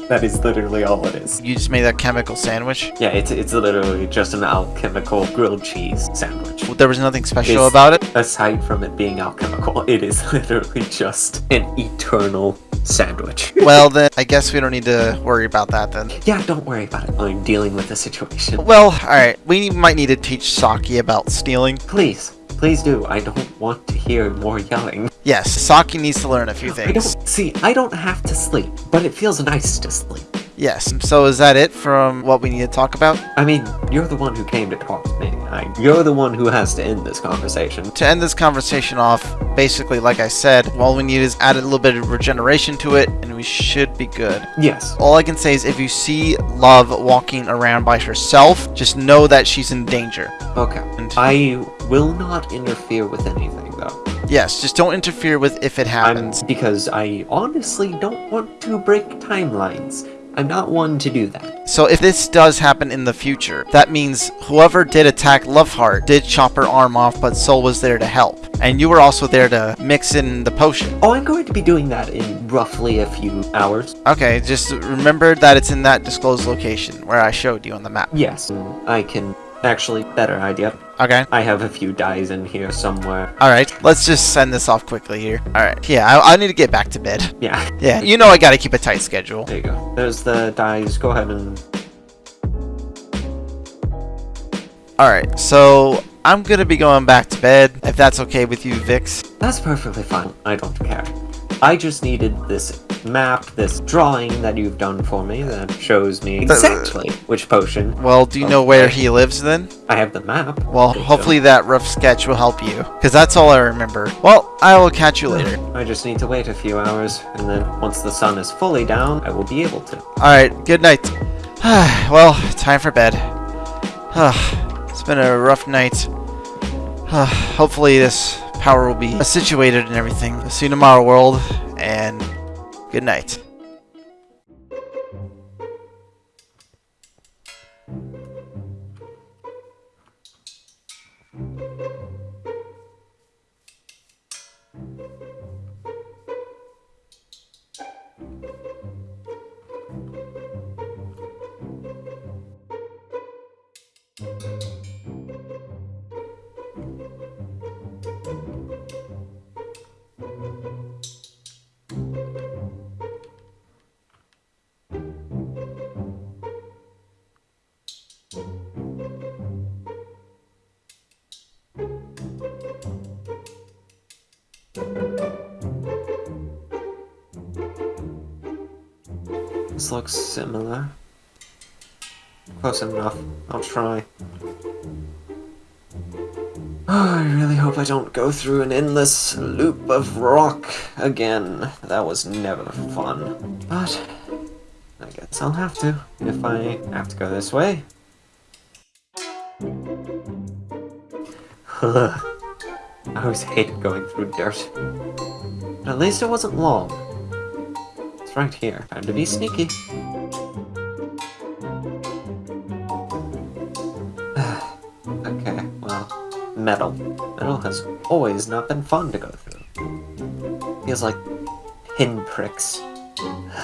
S12: That is literally all it is.
S2: You just made that chemical sandwich?
S12: Yeah, it's it's literally just an alchemical grilled cheese sandwich.
S2: There was nothing special
S12: It's-
S2: about it?
S12: Aside from it being alchemical, it is literally just an eternal sandwich.
S2: Well, then, I guess we don't need to worry about that then.
S12: yeah, don't worry about it. I'm dealing with the situation.
S2: Well, alright, we might need to teach Saki about stealing.
S12: Please, please do. I don't want to hear more yelling.
S2: Yes, Saki needs to learn a few
S12: I
S2: things.
S12: don't see. I don't have to sleep, but it feels nice to sleep.
S2: Yes. So is that it from what we need to talk about?
S12: I mean, you're the one who came to talk to me. I, you're the one who has to end this conversation.
S2: To end this conversation off, basically, like I said, all we need is add a little bit of regeneration to it, and we should be good.
S12: Yes.
S2: All I can say is if you see Love walking around by herself, just know that she's in danger.
S12: Okay. I will not interfere with anything, though.
S2: Yes, just don't interfere with if it happens.
S12: I'm, because I honestly don't want to break timelines. I'm not one to do that.
S2: So if this does happen in the future, that means whoever did attack Loveheart did chop her arm off, but Soul was there to help. And you were also there to mix in the potion.
S12: Oh, I'm going to be doing that in roughly a few hours.
S2: Okay, just remember that it's in that disclosed location where I showed you on the map.
S12: Yes, I can actually better idea.
S2: Okay.
S12: I have a few dyes in here somewhere.
S2: Alright, let's just send this off quickly here. Alright, yeah, I, I need to get back to bed.
S12: Yeah.
S2: Yeah, you know I gotta keep a tight schedule.
S12: There you go. There's the dyes. Go ahead and
S2: Alright, so I'm gonna be going back to bed, if that's okay with you, Vix.
S12: That's perfectly fine. I don't care. I just needed this map, this drawing that you've done for me that shows me exactly which potion.
S2: Well, do you know where he lives then?
S12: I have the map.
S2: Well, hopefully that rough sketch will help you, because that's all I remember. Well, I will catch you hmm. later.
S12: I just need to wait a few hours, and then once the sun is fully down, I will be able to.
S2: Alright, good night. well, time for bed. it's been a rough night. hopefully this power will be situated and everything. See you tomorrow, world, and good night.
S12: This looks similar. Close enough. I'll try. Oh, I really hope I don't go through an endless loop of rock again. That was never fun. But, I guess I'll have to, if I have to go this way. I always hated going through dirt. But at least it wasn't long. Right here. Time to be sneaky. okay, well, metal. Metal has always not been fun to go through. Feels like pinpricks.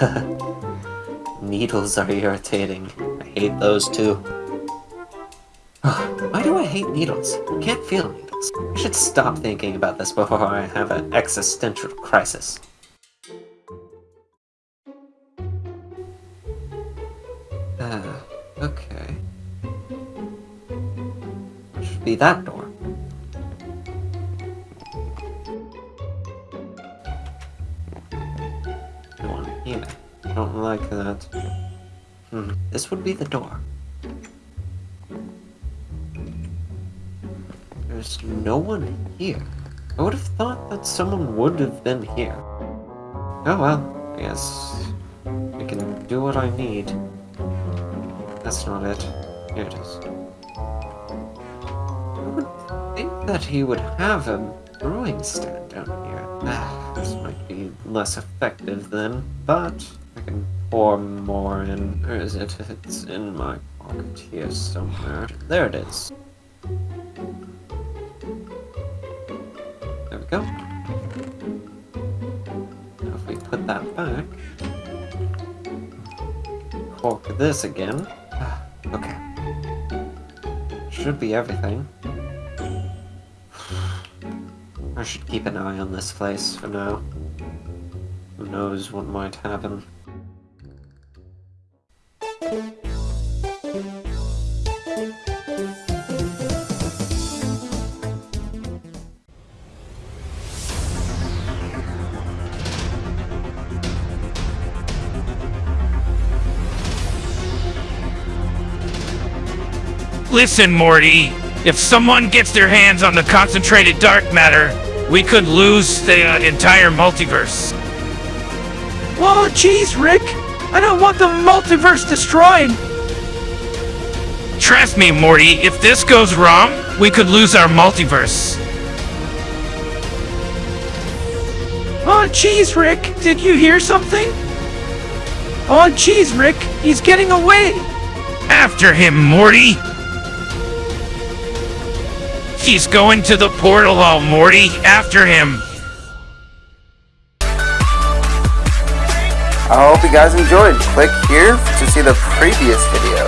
S12: Needles are irritating. I hate those too. Why do I hate needles? I can't feel needles. I should stop thinking about this before I have an existential crisis. That door? No one here. I don't like that. Hmm. This would be the door. There's no one here. I would have thought that someone would have been here. Oh well, I guess I can do what I need. That's not it. Here it is. I would think that he would have a brewing stand down here. This might be less effective then, but I can pour more in. Where is it? It's in my pocket here somewhere. There it is. There we go. Now if we put that back, cork this again. Ah, Okay. Should be everything. I should keep an eye on this place for now. Who knows what might happen.
S13: Listen, Morty. If someone gets their hands on the concentrated dark matter, we could lose the uh, entire multiverse.
S14: Oh, jeez, Rick. I don't want the multiverse destroyed.
S13: Trust me, Morty, if this goes wrong, we could lose our multiverse.
S14: Oh, jeez, Rick. Did you hear something? Oh, jeez, Rick. He's getting away.
S13: After him, Morty! He's going to the portal hall, Morty! After him!
S15: I hope you guys enjoyed. Click here to see the previous video.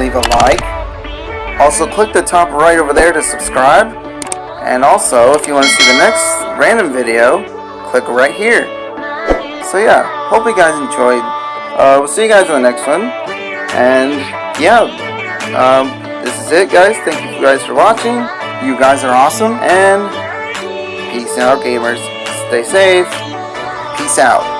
S15: Leave a like. Also click the top right over there to subscribe. And also, if you want to see the next random video, click right here. So yeah, hope you guys enjoyed. Uh, we'll see you guys in the next one. And yeah, um, this is it guys. Thank you guys for watching. You guys are awesome. And peace out gamers. Stay safe. Peace out.